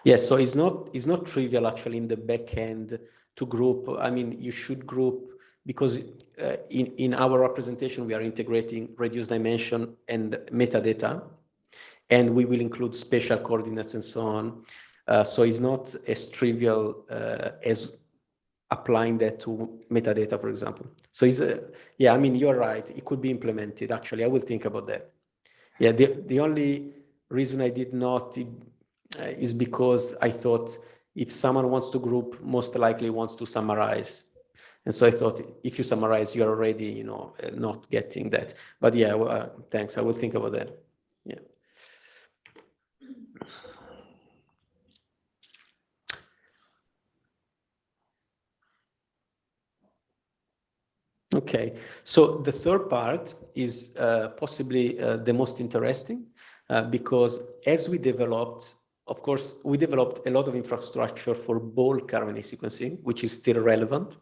yes, so it's not it's not trivial actually in the back end to group. I mean, you should group because uh, in in our representation we are integrating reduced dimension and metadata, and we will include spatial coordinates and so on. Uh, so it's not as trivial uh, as applying that to metadata, for example. So it's a, yeah, I mean, you're right. It could be implemented. Actually, I will think about that. Yeah, the, the only reason I did not uh, is because I thought if someone wants to group, most likely wants to summarize. And so I thought if you summarize, you're already, you know, uh, not getting that. But yeah, uh, thanks. I will think about that. Yeah. Okay, so the third part is uh, possibly uh, the most interesting uh, because as we developed, of course, we developed a lot of infrastructure for bulk RNA sequencing, which is still relevant,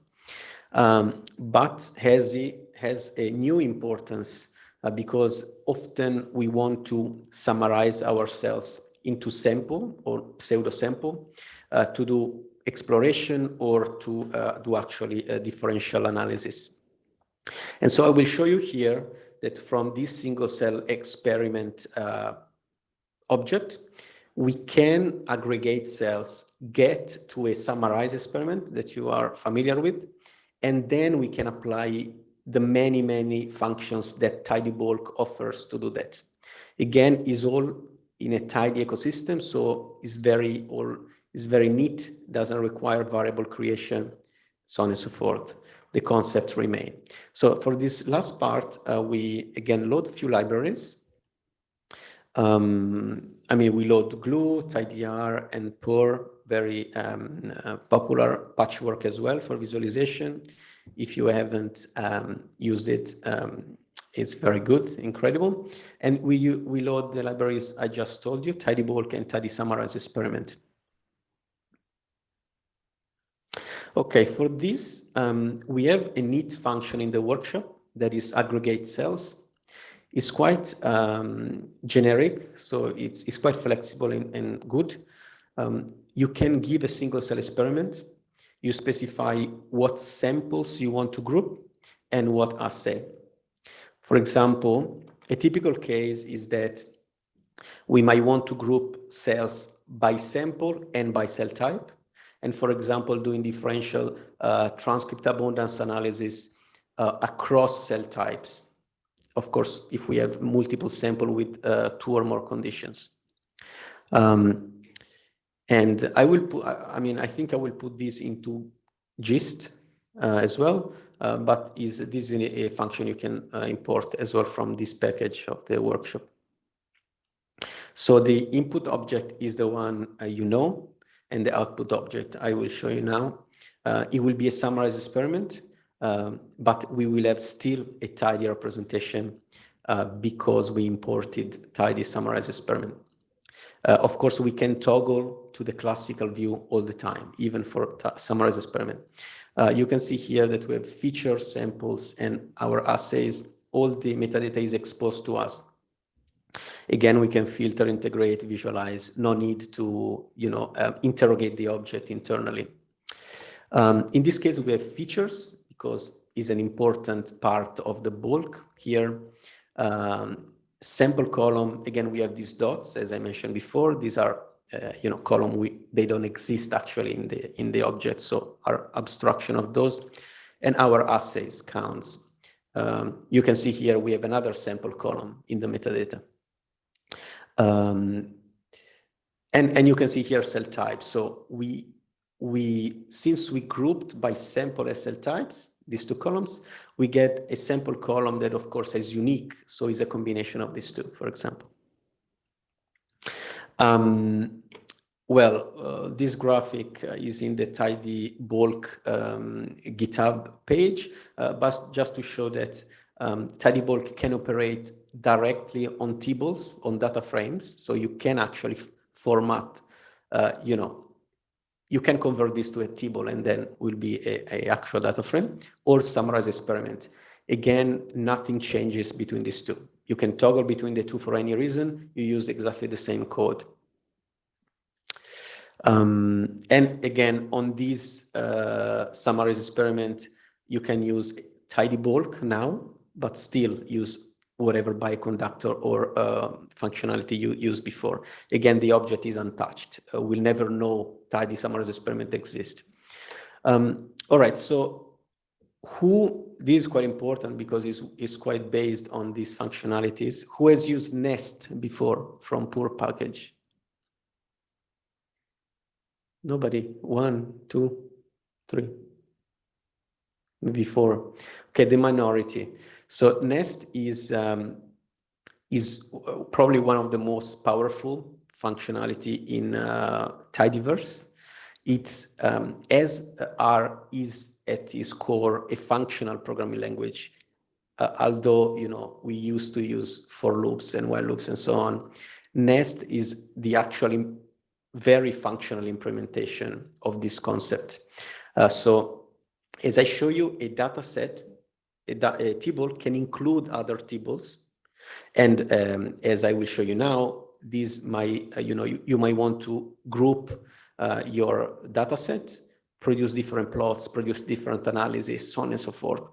um, but has a, has a new importance uh, because often we want to summarize our cells into sample or pseudo sample uh, to do exploration or to uh, do actually a differential analysis. And so I will show you here that from this single cell experiment uh, object, we can aggregate cells, get to a summarized experiment that you are familiar with, and then we can apply the many, many functions that TidyBulk offers to do that. Again, is all in a tidy ecosystem, so it's very all is very neat, doesn't require variable creation, so on and so forth. The concepts remain. So for this last part, uh, we again load a few libraries. Um, I mean, we load Glue, TidyR, and Purrr, very um, uh, popular patchwork as well for visualization. If you haven't um, used it, um, it's very good, incredible. And we, we load the libraries I just told you, TidyBulk and TidySummarize experiment. Okay, for this, um, we have a neat function in the workshop that is aggregate cells. It's quite um, generic, so it's, it's quite flexible and, and good. Um, you can give a single cell experiment. You specify what samples you want to group and what assay. For example, a typical case is that we might want to group cells by sample and by cell type. And for example, doing differential uh, transcript abundance analysis uh, across cell types. Of course, if we have multiple sample with uh, two or more conditions. Um, and I will put, I mean, I think I will put this into gist uh, as well. Uh, but is this is a function you can uh, import as well from this package of the workshop. So the input object is the one you know, and the output object I will show you now. it will be a summarized experiment, um, but we will have still a tidy representation uh, because we imported tidy summarized experiment. Uh, of course, we can toggle to the classical view all the time, even for summarized experiment. Uh, you can see here that we have features, samples, and our assays. All the metadata is exposed to us. Again, we can filter, integrate, visualize. No need to, you know, uh, interrogate the object internally. Um, in this case, we have features because it's an important part of the bulk here. Um, sample column, again, we have these dots, as I mentioned before. These are uh, you know, column, we, they don't exist actually in the, in the object. So our abstraction of those and our assays counts. Um, you can see here we have another sample column in the metadata. Um, and, and you can see here cell types. So we, we, since we grouped by sample cell types, these two columns, we get a sample column that of course is unique. So it's a combination of these two, for example. Um, well, uh, this graphic uh, is in the tidy bulk um, GitHub page, uh, but just to show that um, tidy bulk can operate directly on tables, on data frames. So you can actually format, uh, you know, you can convert this to a table and then will be a, a actual data frame or summarize experiment. Again, nothing changes between these two. You can toggle between the two for any reason. You use exactly the same code. Um, and again, on this uh, experiment, you can use tidy bulk now, but still use whatever bioconductor or uh, functionality you used before. Again, the object is untouched. Uh, we'll never know tidy summaries experiment exists. Um, all right, so who, this is quite important because it's, it's quite based on these functionalities. Who has used Nest before from purrr package? Nobody, one, two, three, maybe four. Okay, the minority. So Nest is, um, is probably one of the most powerful functionality in uh, Tidyverse. It's um, as R is at its core a functional programming language. Uh, although you know we used to use for loops and while loops and so on, Nest is the actually very functional implementation of this concept. Uh, so as I show you, a data set, a, table can include other tables. And um, as I will show you now, these might, uh, you know, you, you might want to group uh, your data set produce different plots, produce different analysis, so on and so forth.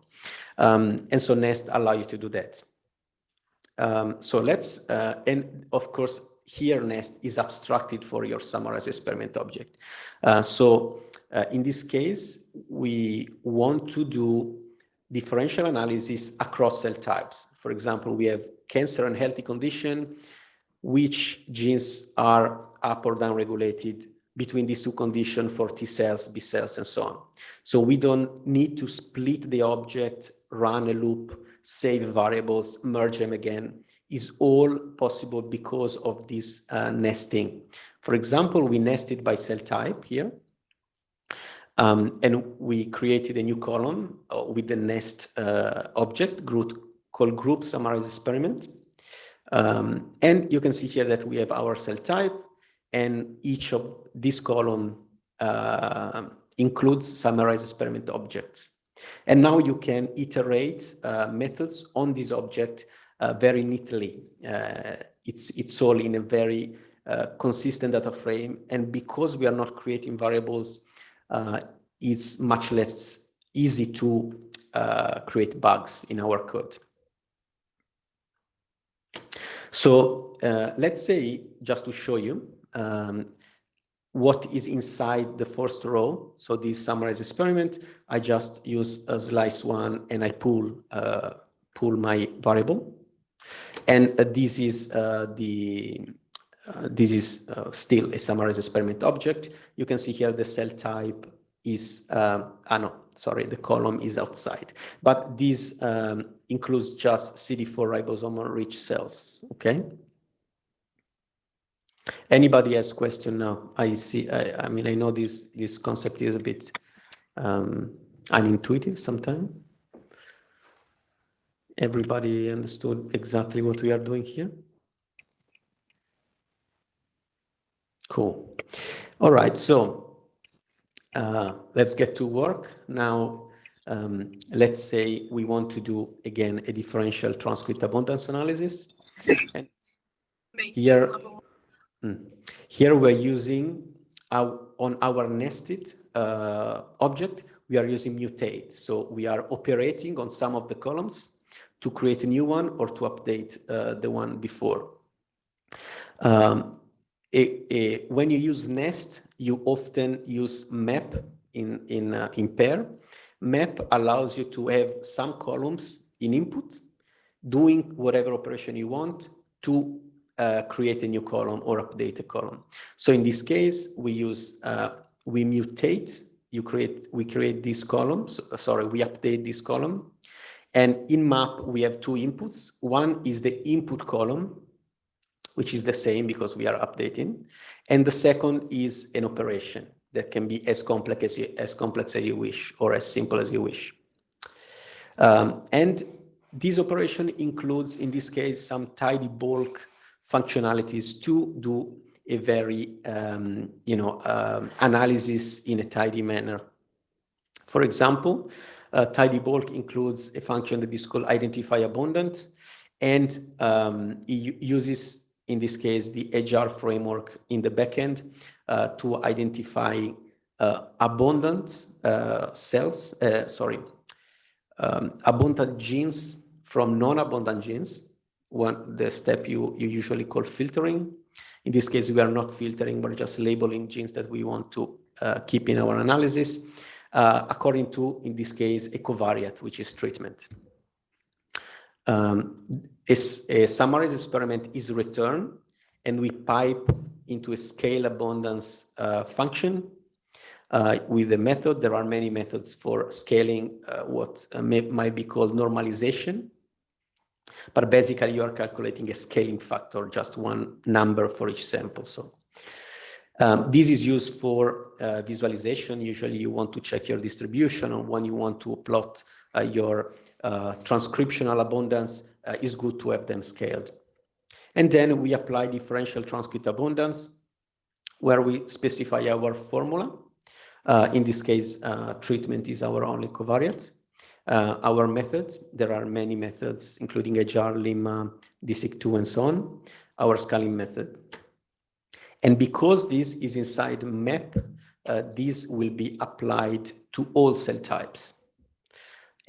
Um, and so Nest allow you to do that. Um, so let's, uh, and of course, here nest is abstracted for your summarized experiment object. Uh, so uh, in this case, we want to do differential analysis across cell types. For example, we have cancer and healthy condition, which genes are up or down regulated between these two conditions for T cells, B cells, and so on. So we don't need to split the object, run a loop, save variables, merge them again. Is all possible because of this uh, nesting. For example, we nested by cell type here. Um, and we created a new column uh, with the nest uh, object group, called group summarize experiment. Um, and you can see here that we have our cell type and each of this column uh, includes summarized experiment objects. And now you can iterate uh, methods on this object uh, very neatly. Uh, it's, it's all in a very consistent data frame. And because we are not creating variables, it's much less easy to create bugs in our code. So let's say, just to show you, um, what is inside the first row. So this summarized experiment, I just use a slice one and I pull uh, pull my variable. And uh, this is uh, the uh, this is uh, still a summarized experiment object. You can see here the cell type is um, ah no sorry the column is outside, but this um, includes just CD4 ribosomal rich cells. Okay. Anybody has question now? I see. I, I mean, I know this this concept is a bit um, unintuitive sometimes. Everybody understood exactly what we are doing here. Cool. All right. So uh, let's get to work now. Um, let's say we want to do again a differential transcript abundance analysis. And here Mm. Here we're using our, on our nested uh, object, we are using mutate. So we are operating on some of the columns to create a new one or to update uh, the one before. Um, when you use nest, you often use map in, in, uh, in pair. Map allows you to have some columns in input, doing whatever operation you want to uh, create a new column or update a column. So in this case, we use, uh, we mutate, you create, we create this column, so, uh, sorry, we update this column. And in map, we have two inputs. One is the input column, which is the same because we are updating. And the second is an operation that can be as complex as you, as complex as you wish or as simple as you wish. Um, and this operation includes, in this case, some tidy bulk functionalities to do a very, um, you know, um, analysis in a tidy manner. For example, uh, tidy bulk includes a function that is called identify abundant, and um, it uses, in this case, the edgeR framework in the backend uh, to identify uh, abundant uh, cells, uh, sorry, um, abundant genes from non-abundant genes one the step you, you usually call filtering. In this case, we are not filtering, we're just labeling genes that we want to uh, keep in our analysis, uh, according to, in this case, a covariate, which is treatment. Um, a, a summarized experiment is returned, and we pipe into a scale abundance uh, function uh, with the method. There are many methods for scaling uh, what uh, may, might be called normalization. But basically, you are calculating a scaling factor, just one number for each sample. So um, this is used for uh, visualization. Usually you want to check your distribution or when you want to plot uh, your uh, transcriptional abundance, uh, it's good to have them scaled. And then we apply differential transcript abundance where we specify our formula. Uh, in this case, uh, treatment is our only covariate. Uh, our method, there are many methods, including edgeR, Limma, DESeq2, and so on, our scaling method. And because this is inside map, uh, this will be applied to all cell types.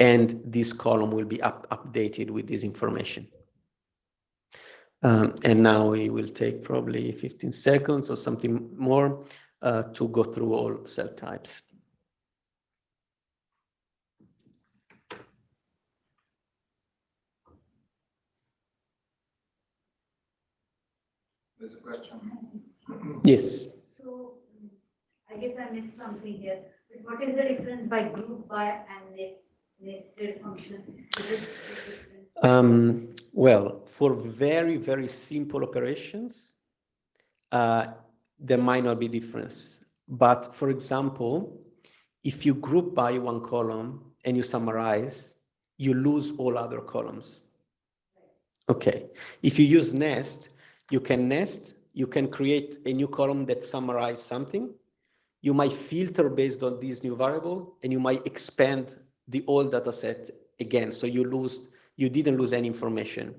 And this column will be up updated with this information. Um, and now it will take probably 15 seconds or something more uh, to go through all cell types. There's a question. Yes. So I guess I missed something here. But What is the difference by group by and nest, Um, well, for very, very simple operations, uh, there might not be difference. But for example, if you group by one column and you summarize, you lose all other columns. Okay. If you use nest, you can nest, you can create a new column that summarizes something. You might filter based on this new variable, and you might expand the old data set again. So you lose you didn't lose any information.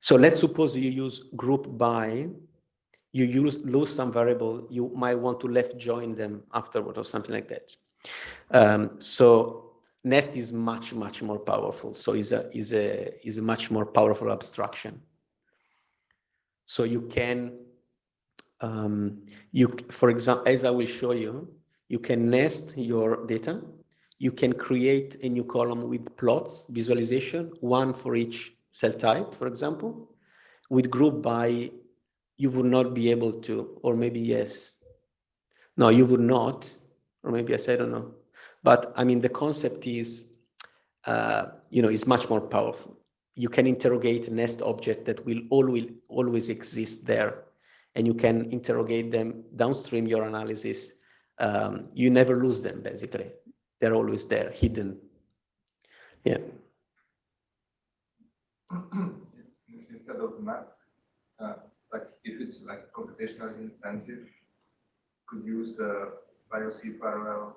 So let's suppose you use group by, you use lose some variable, you might want to left join them afterward or something like that. Um, so nest is much, much more powerful. So is a, is a, is a much more powerful abstraction. So you can, um, you, for example, as I will show you, you can nest your data you can create a new column with plots, visualization, one for each cell type, for example. With group by, you would not be able to, or maybe yes. No, you would not, or maybe yes, I don't know. But I mean, the concept is, uh, you know, is much more powerful. You can interrogate nest object that will always, always exist there. And you can interrogate them downstream your analysis. Um, you never lose them, basically they're always there, hidden. Yeah. Instead of map, uh, like if it's like computationally expensive, could use the BiocParallel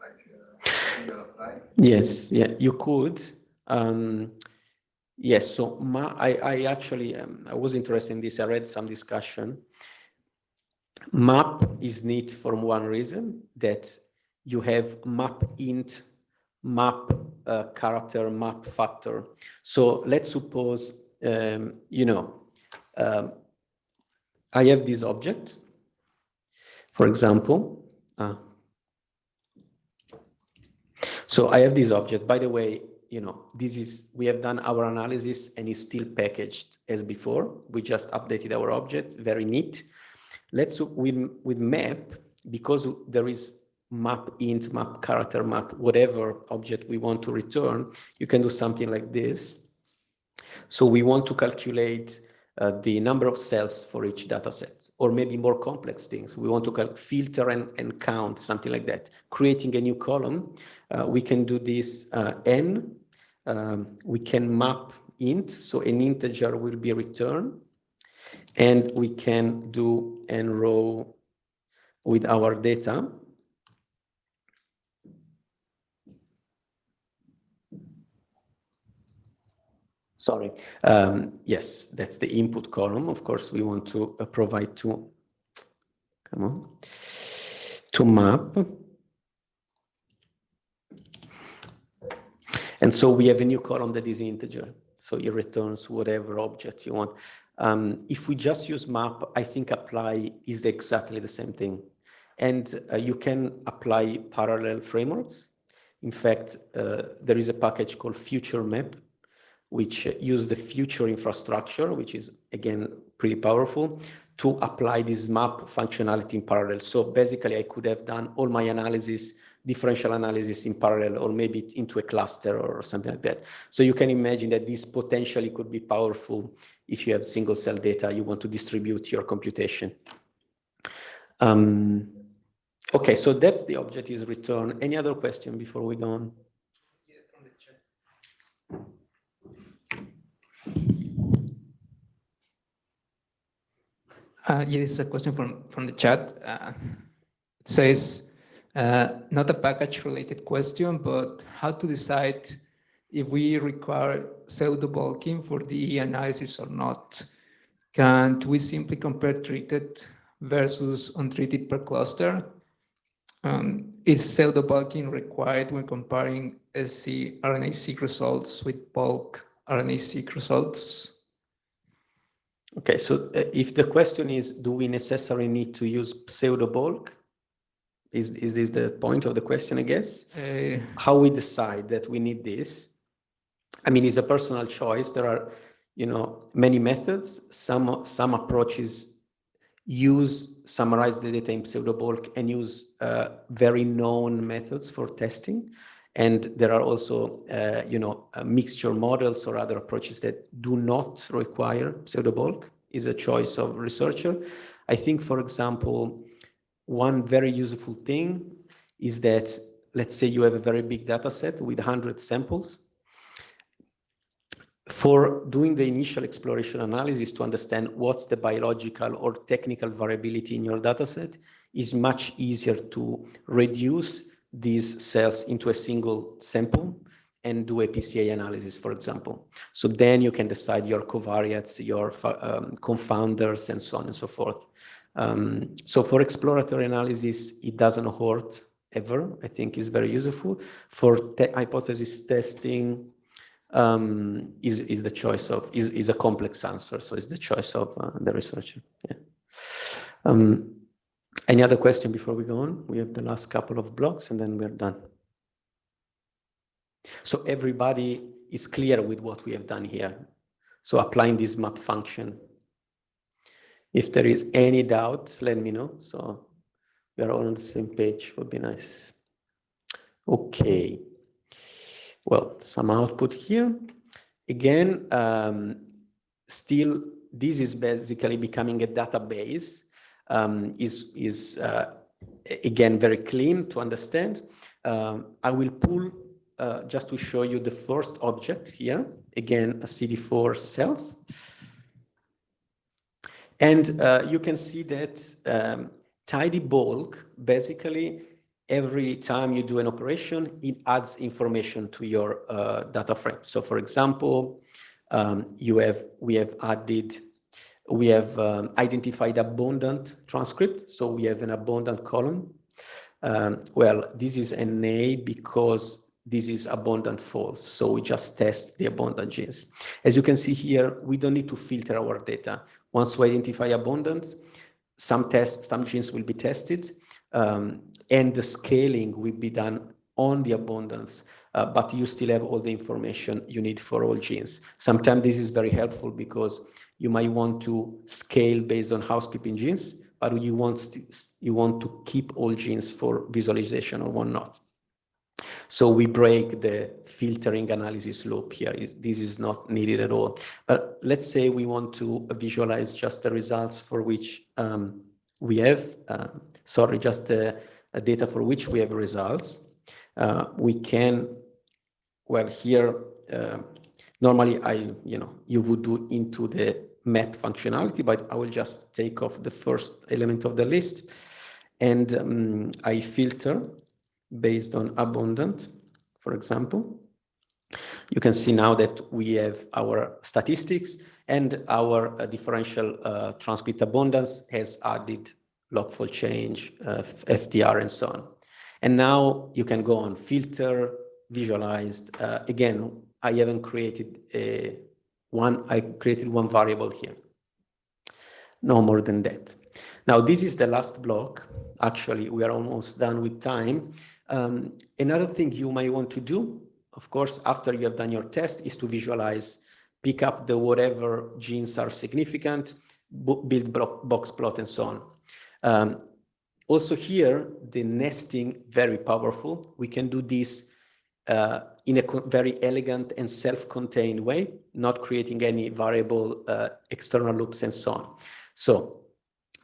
like uh, apply? Yes, yeah, you could. Um, yes, so ma I, I actually, um, I was interested in this. I read some discussion. Map is neat for one reason that you have map int, map uh, character, map factor. So let's suppose, um, you know, um, I have this object, for example. Uh, so I have this object. By the way, you know, this is, we have done our analysis and it's still packaged as before. We just updated our object, very neat. Let's, with, with map, because there is map int, map character, map whatever object we want to return, you can do something like this. So we want to calculate uh, the number of cells for each data set, or maybe more complex things. We want to filter and, and count, something like that. Creating a new column, uh, we can do this uh, n, um, we can map int, so an integer will be returned, and we can do n row with our data. sorry. Um, yes, that's the input column. Of course, we want to uh, provide to, come on, to map. And so we have a new column that is integer. So it returns whatever object you want. Um, if we just use map, I think apply is exactly the same thing. And uh, you can apply parallel frameworks. In fact, uh, there is a package called future map which use the future infrastructure, which is again pretty powerful, to apply this map functionality in parallel. So basically, I could have done all my analysis, differential analysis in parallel, or maybe into a cluster or something like that. So you can imagine that this potentially could be powerful if you have single cell data, you want to distribute your computation. Um, okay, so that's the object is return. Any other question before we go on? Uh, yeah, this is a question from, from the chat. Uh, it says, uh, not a package related question, but how to decide if we require pseudo bulking for the analysis or not. Can't we simply compare treated versus untreated per cluster? Um, is pseudo bulking required when comparing SC RNA-seq results with bulk RNA-seq results? Okay, so uh, if the question is, do we necessarily need to use pseudo bulk? Is, is this the point of the question, I guess? Uh, How we decide that we need this? I mean, it's a personal choice. There are, you know, many methods. Some, some approaches use, summarize the data in pseudo bulk and use uh, very known methods for testing. And there are also, uh, you know, uh, mixture models or other approaches that do not require pseudo bulk is a choice of researcher. I think, for example, one very useful thing is that, let's say you have a very big data set with 100 samples. For doing the initial exploration analysis to understand what's the biological or technical variability in your data set is much easier to reduce these cells into a single sample and do a PCA analysis, for example. So then you can decide your covariates, your um, confounders, and so on and so forth. Um, so for exploratory analysis, it doesn't hurt ever. I think is very useful. For te hypothesis testing, um, is, is the choice of, is, is a complex answer. So it's the choice of uh, the researcher. Yeah. Um, any other question before we go on? We have the last couple of blocks and then we're done. So everybody is clear with what we have done here. So applying this map function. If there is any doubt, let me know. So we are all on the same page, would be nice. Okay. Well, some output here. Again, um, still, this is basically becoming a database um, is, is uh, again, very clean to understand. Um, I will pull uh, just to show you the first object here, again, a CD4 cells. And uh, you can see that um, tidy bulk, basically, every time you do an operation, it adds information to your uh, data frame. So for example, um, you have, we have added we have um, identified abundant transcript, so we have an abundant column. Um, well, this is an A because this is abundant false, so we just test the abundant genes. As you can see here, we don't need to filter our data. Once we identify abundance, some tests, some genes will be tested, um, and the scaling will be done on the abundance, uh, but you still have all the information you need for all genes. Sometimes this is very helpful because you might want to scale based on housekeeping genes, but you want, you want to keep all genes for visualization or whatnot. So we break the filtering analysis loop here. This is not needed at all. But let's say we want to visualize just the results for which um, we have, uh, sorry, just the data for which we have results. Uh, we can, well, here, uh, normally I, you know, you would do into the map functionality, but I will just take off the first element of the list and um, I filter based on abundant, for example. You can see now that we have our statistics and our uh, differential uh, transcript abundance has added log4 change, uh, FDR, and so on. And now you can go on filter, visualized. Uh, again, I haven't created a one, I created one variable here. No more than that. Now, this is the last block. Actually, we are almost done with time. Um, another thing you might want to do, of course, after you have done your test, is to visualize, pick up the whatever genes are significant, build box plot, and so on. Um, also here, the nesting, very powerful. We can do this uh, in a very elegant and self-contained way, not creating any variable uh, external loops and so on. So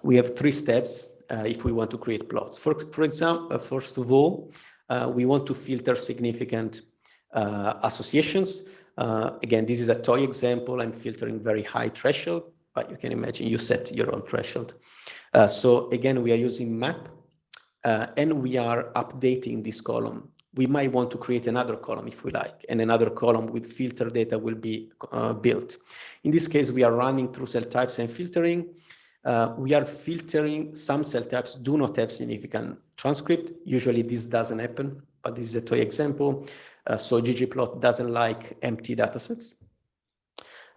we have three steps uh, if we want to create plots. For, for example, uh, first of all, uh, we want to filter significant associations. again, this is a toy example. I'm filtering very high threshold, but you can imagine you set your own threshold. so again, we are using map and we are updating this column we might want to create another column if we like, and another column with filter data will be uh, built. In this case, we are running through cell types and filtering. Uh, we are filtering some cell types do not have significant transcript. Usually this doesn't happen, but this is a toy example. Uh, so ggplot doesn't like empty datasets.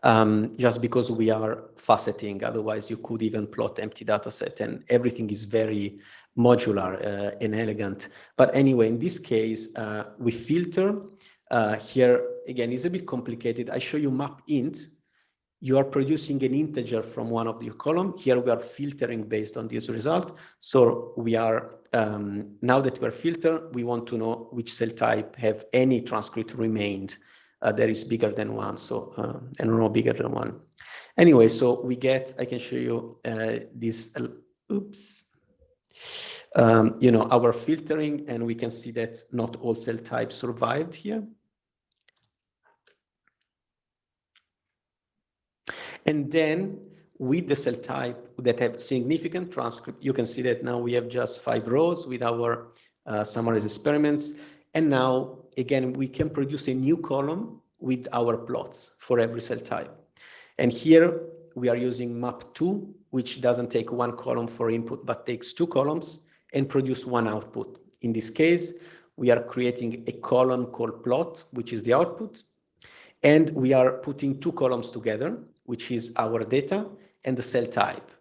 um, just because we are faceting. Otherwise, you could even plot empty data set and everything is very modular uh, and elegant. But anyway, in this case, uh, we filter. Uh, here, again, it's a bit complicated. I show you map int. You are producing an integer from one of the column. Here we are filtering based on this result. So we are, um, now that we are filtered, we want to know which cell type have any transcript remained uh, that is bigger than one, so uh, and no bigger than one. Anyway, so we get, I can show you uh, this, uh, oops, um, you know, our filtering, and we can see that not all cell types survived here. And then with the cell type that have significant transcript, you can see that now we have just five rows with our uh, summarized experiments. And now, again, we can produce a new column with our plots for every cell type. And here we are using map2, which doesn't take one column for input, but takes two columns and produce one output. In this case, we are creating a column called plot, which is the output. And we are putting two columns together, which is our data and the cell type.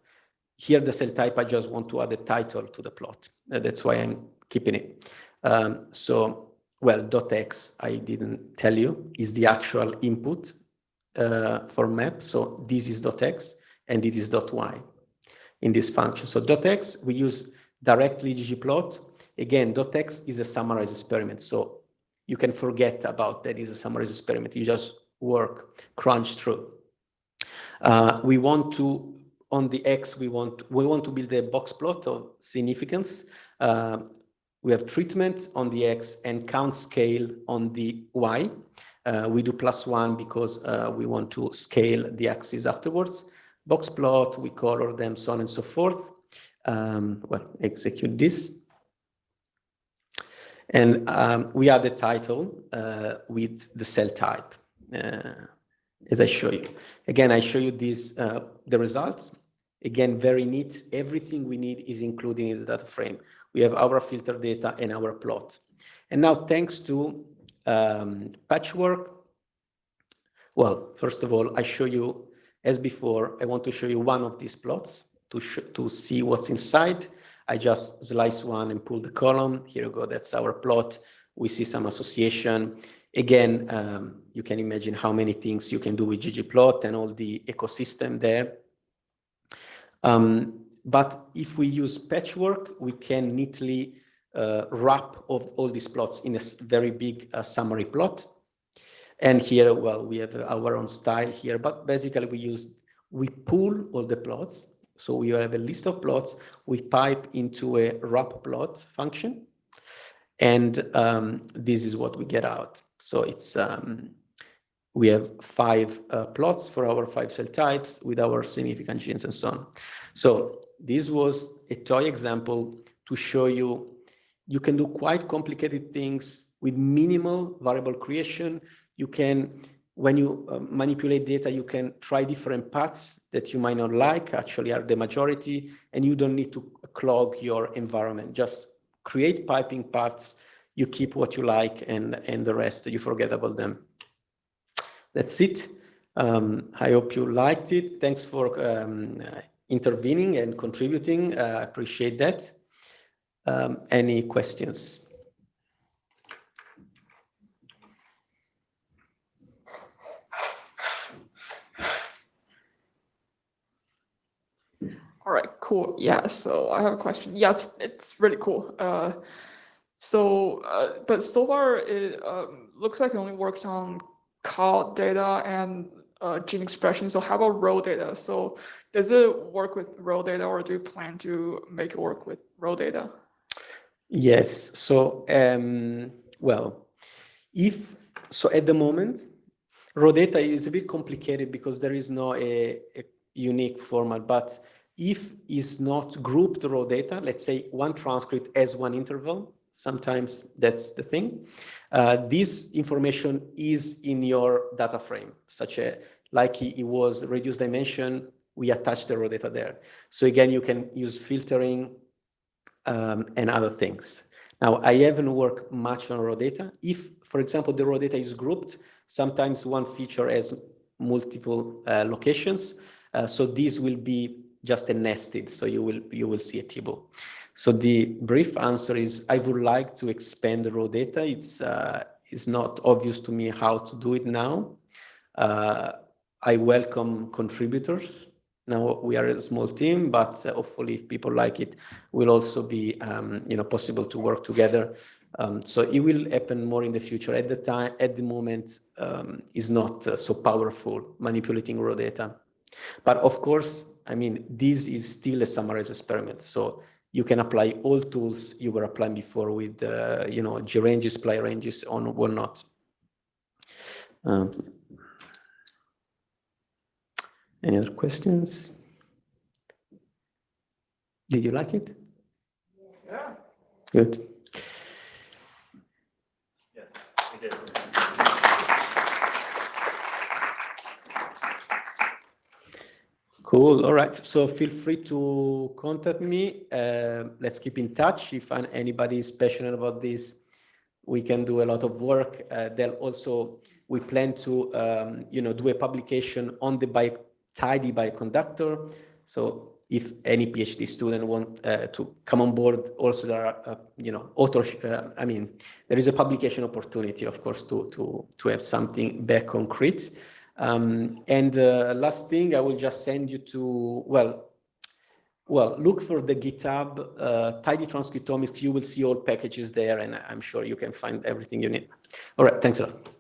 Here, the cell type, I just want to add a title to the plot. Uh, that's why I'm keeping it. Um, so, well, .x, I didn't tell you, is the actual input uh, for map. So this is dot .x and this is dot .y in this function. So dot .x, we use directly ggplot. Again, dot .x is a summarized experiment. So you can forget about that is a summarized experiment. You just work, crunch through. Uh, we want to, on the X, we want, we want to build a box plot of significance. Uh, we have treatment on the X and count scale on the Y. Uh, we do plus one because uh, we want to scale the axis afterwards. Box plot, we color them, so on and so forth. Um, well, execute this. And um, we add the title uh, with the cell type, uh, as I show you. Again, I show you these, uh, the results. Again, very neat. Everything we need is included in the data frame. We have our filter data and our plot. And now, thanks to um, patchwork, well, first of all, I show you, as before, I want to show you one of these plots to, to see what's inside. I just slice one and pull the column. Here we go, that's our plot. We see some association. Again, um, you can imagine how many things you can do with ggplot and all the ecosystem there. Um, but if we use patchwork, we can neatly uh, wrap of all these plots in a very big uh, summary plot. And here, well, we have our own style here, but basically we use, we pull all the plots. So we have a list of plots, we pipe into a wrap plot function. And um, this is what we get out. So it's, um, we have five uh, plots for our five cell types with our significant genes and so on. So this was a toy example to show you you can do quite complicated things with minimal variable creation. You can, when you uh, manipulate data, you can try different paths that you might not like, actually are the majority, and you don't need to clog your environment. Just create piping paths, you keep what you like, and, and the rest, you forget about them. That's it. Um, I hope you liked it. Thanks for um, intervening and contributing. Uh, I appreciate that. Um, any questions? All right, cool. Yeah, so I have a question. Yeah, it's, really cool. Uh, so, uh, but so far it um, looks like it only works on colData and uh, gene expression. So how about raw data? So does it work with raw data or do you plan to make it work with raw data? Yes. So, um, well, if, so at the moment, raw data is a bit complicated because there is no a, a unique format, but if is not grouped raw data, let's say one transcript as one interval, sometimes that's the thing. Uh, this information is in your data frame, such a, like it was reduced dimension, we attach the raw data there. So again, you can use filtering um, and other things. Now, I haven't worked much on raw data. If, for example, the raw data is grouped, sometimes one feature has multiple uh, locations. Uh, so this will be just a nested, so you will you will see a table. So the brief answer is I would like to expand the raw data. It's uh, it's not obvious to me how to do it now. Uh, I welcome contributors. Now we are a small team, but uh, hopefully if people like it, will also be um, you know possible to work together. Um, so it will happen more in the future. At the time, at the moment, um, is not uh, so powerful manipulating raw data. But of course, I mean, this is still a summarized experiment. So you can apply all tools you were applying before with, uh, you know, G ranges, supply ranges on whatnot. Um, any other questions? Did you like it? Yeah. Good. Yes, we did. Cool. All right. So feel free to contact me. Uh, let's keep in touch. If anybody is passionate about this, we can do a lot of work. Uh, they'll also, we plan to, um, you know, do a publication on the bio, tidy bioconductor. So if any PhD student want uh, to come on board, also there are, uh, you know, author, uh, I mean, there is a publication opportunity, of course, to, to, to have something back concrete. Um, and uh, last thing, I will just send you to, well, well, look for the GitHub uh, tidy transcriptomics. You will see all packages there, and I'm sure you can find everything you need. All right, thanks a lot.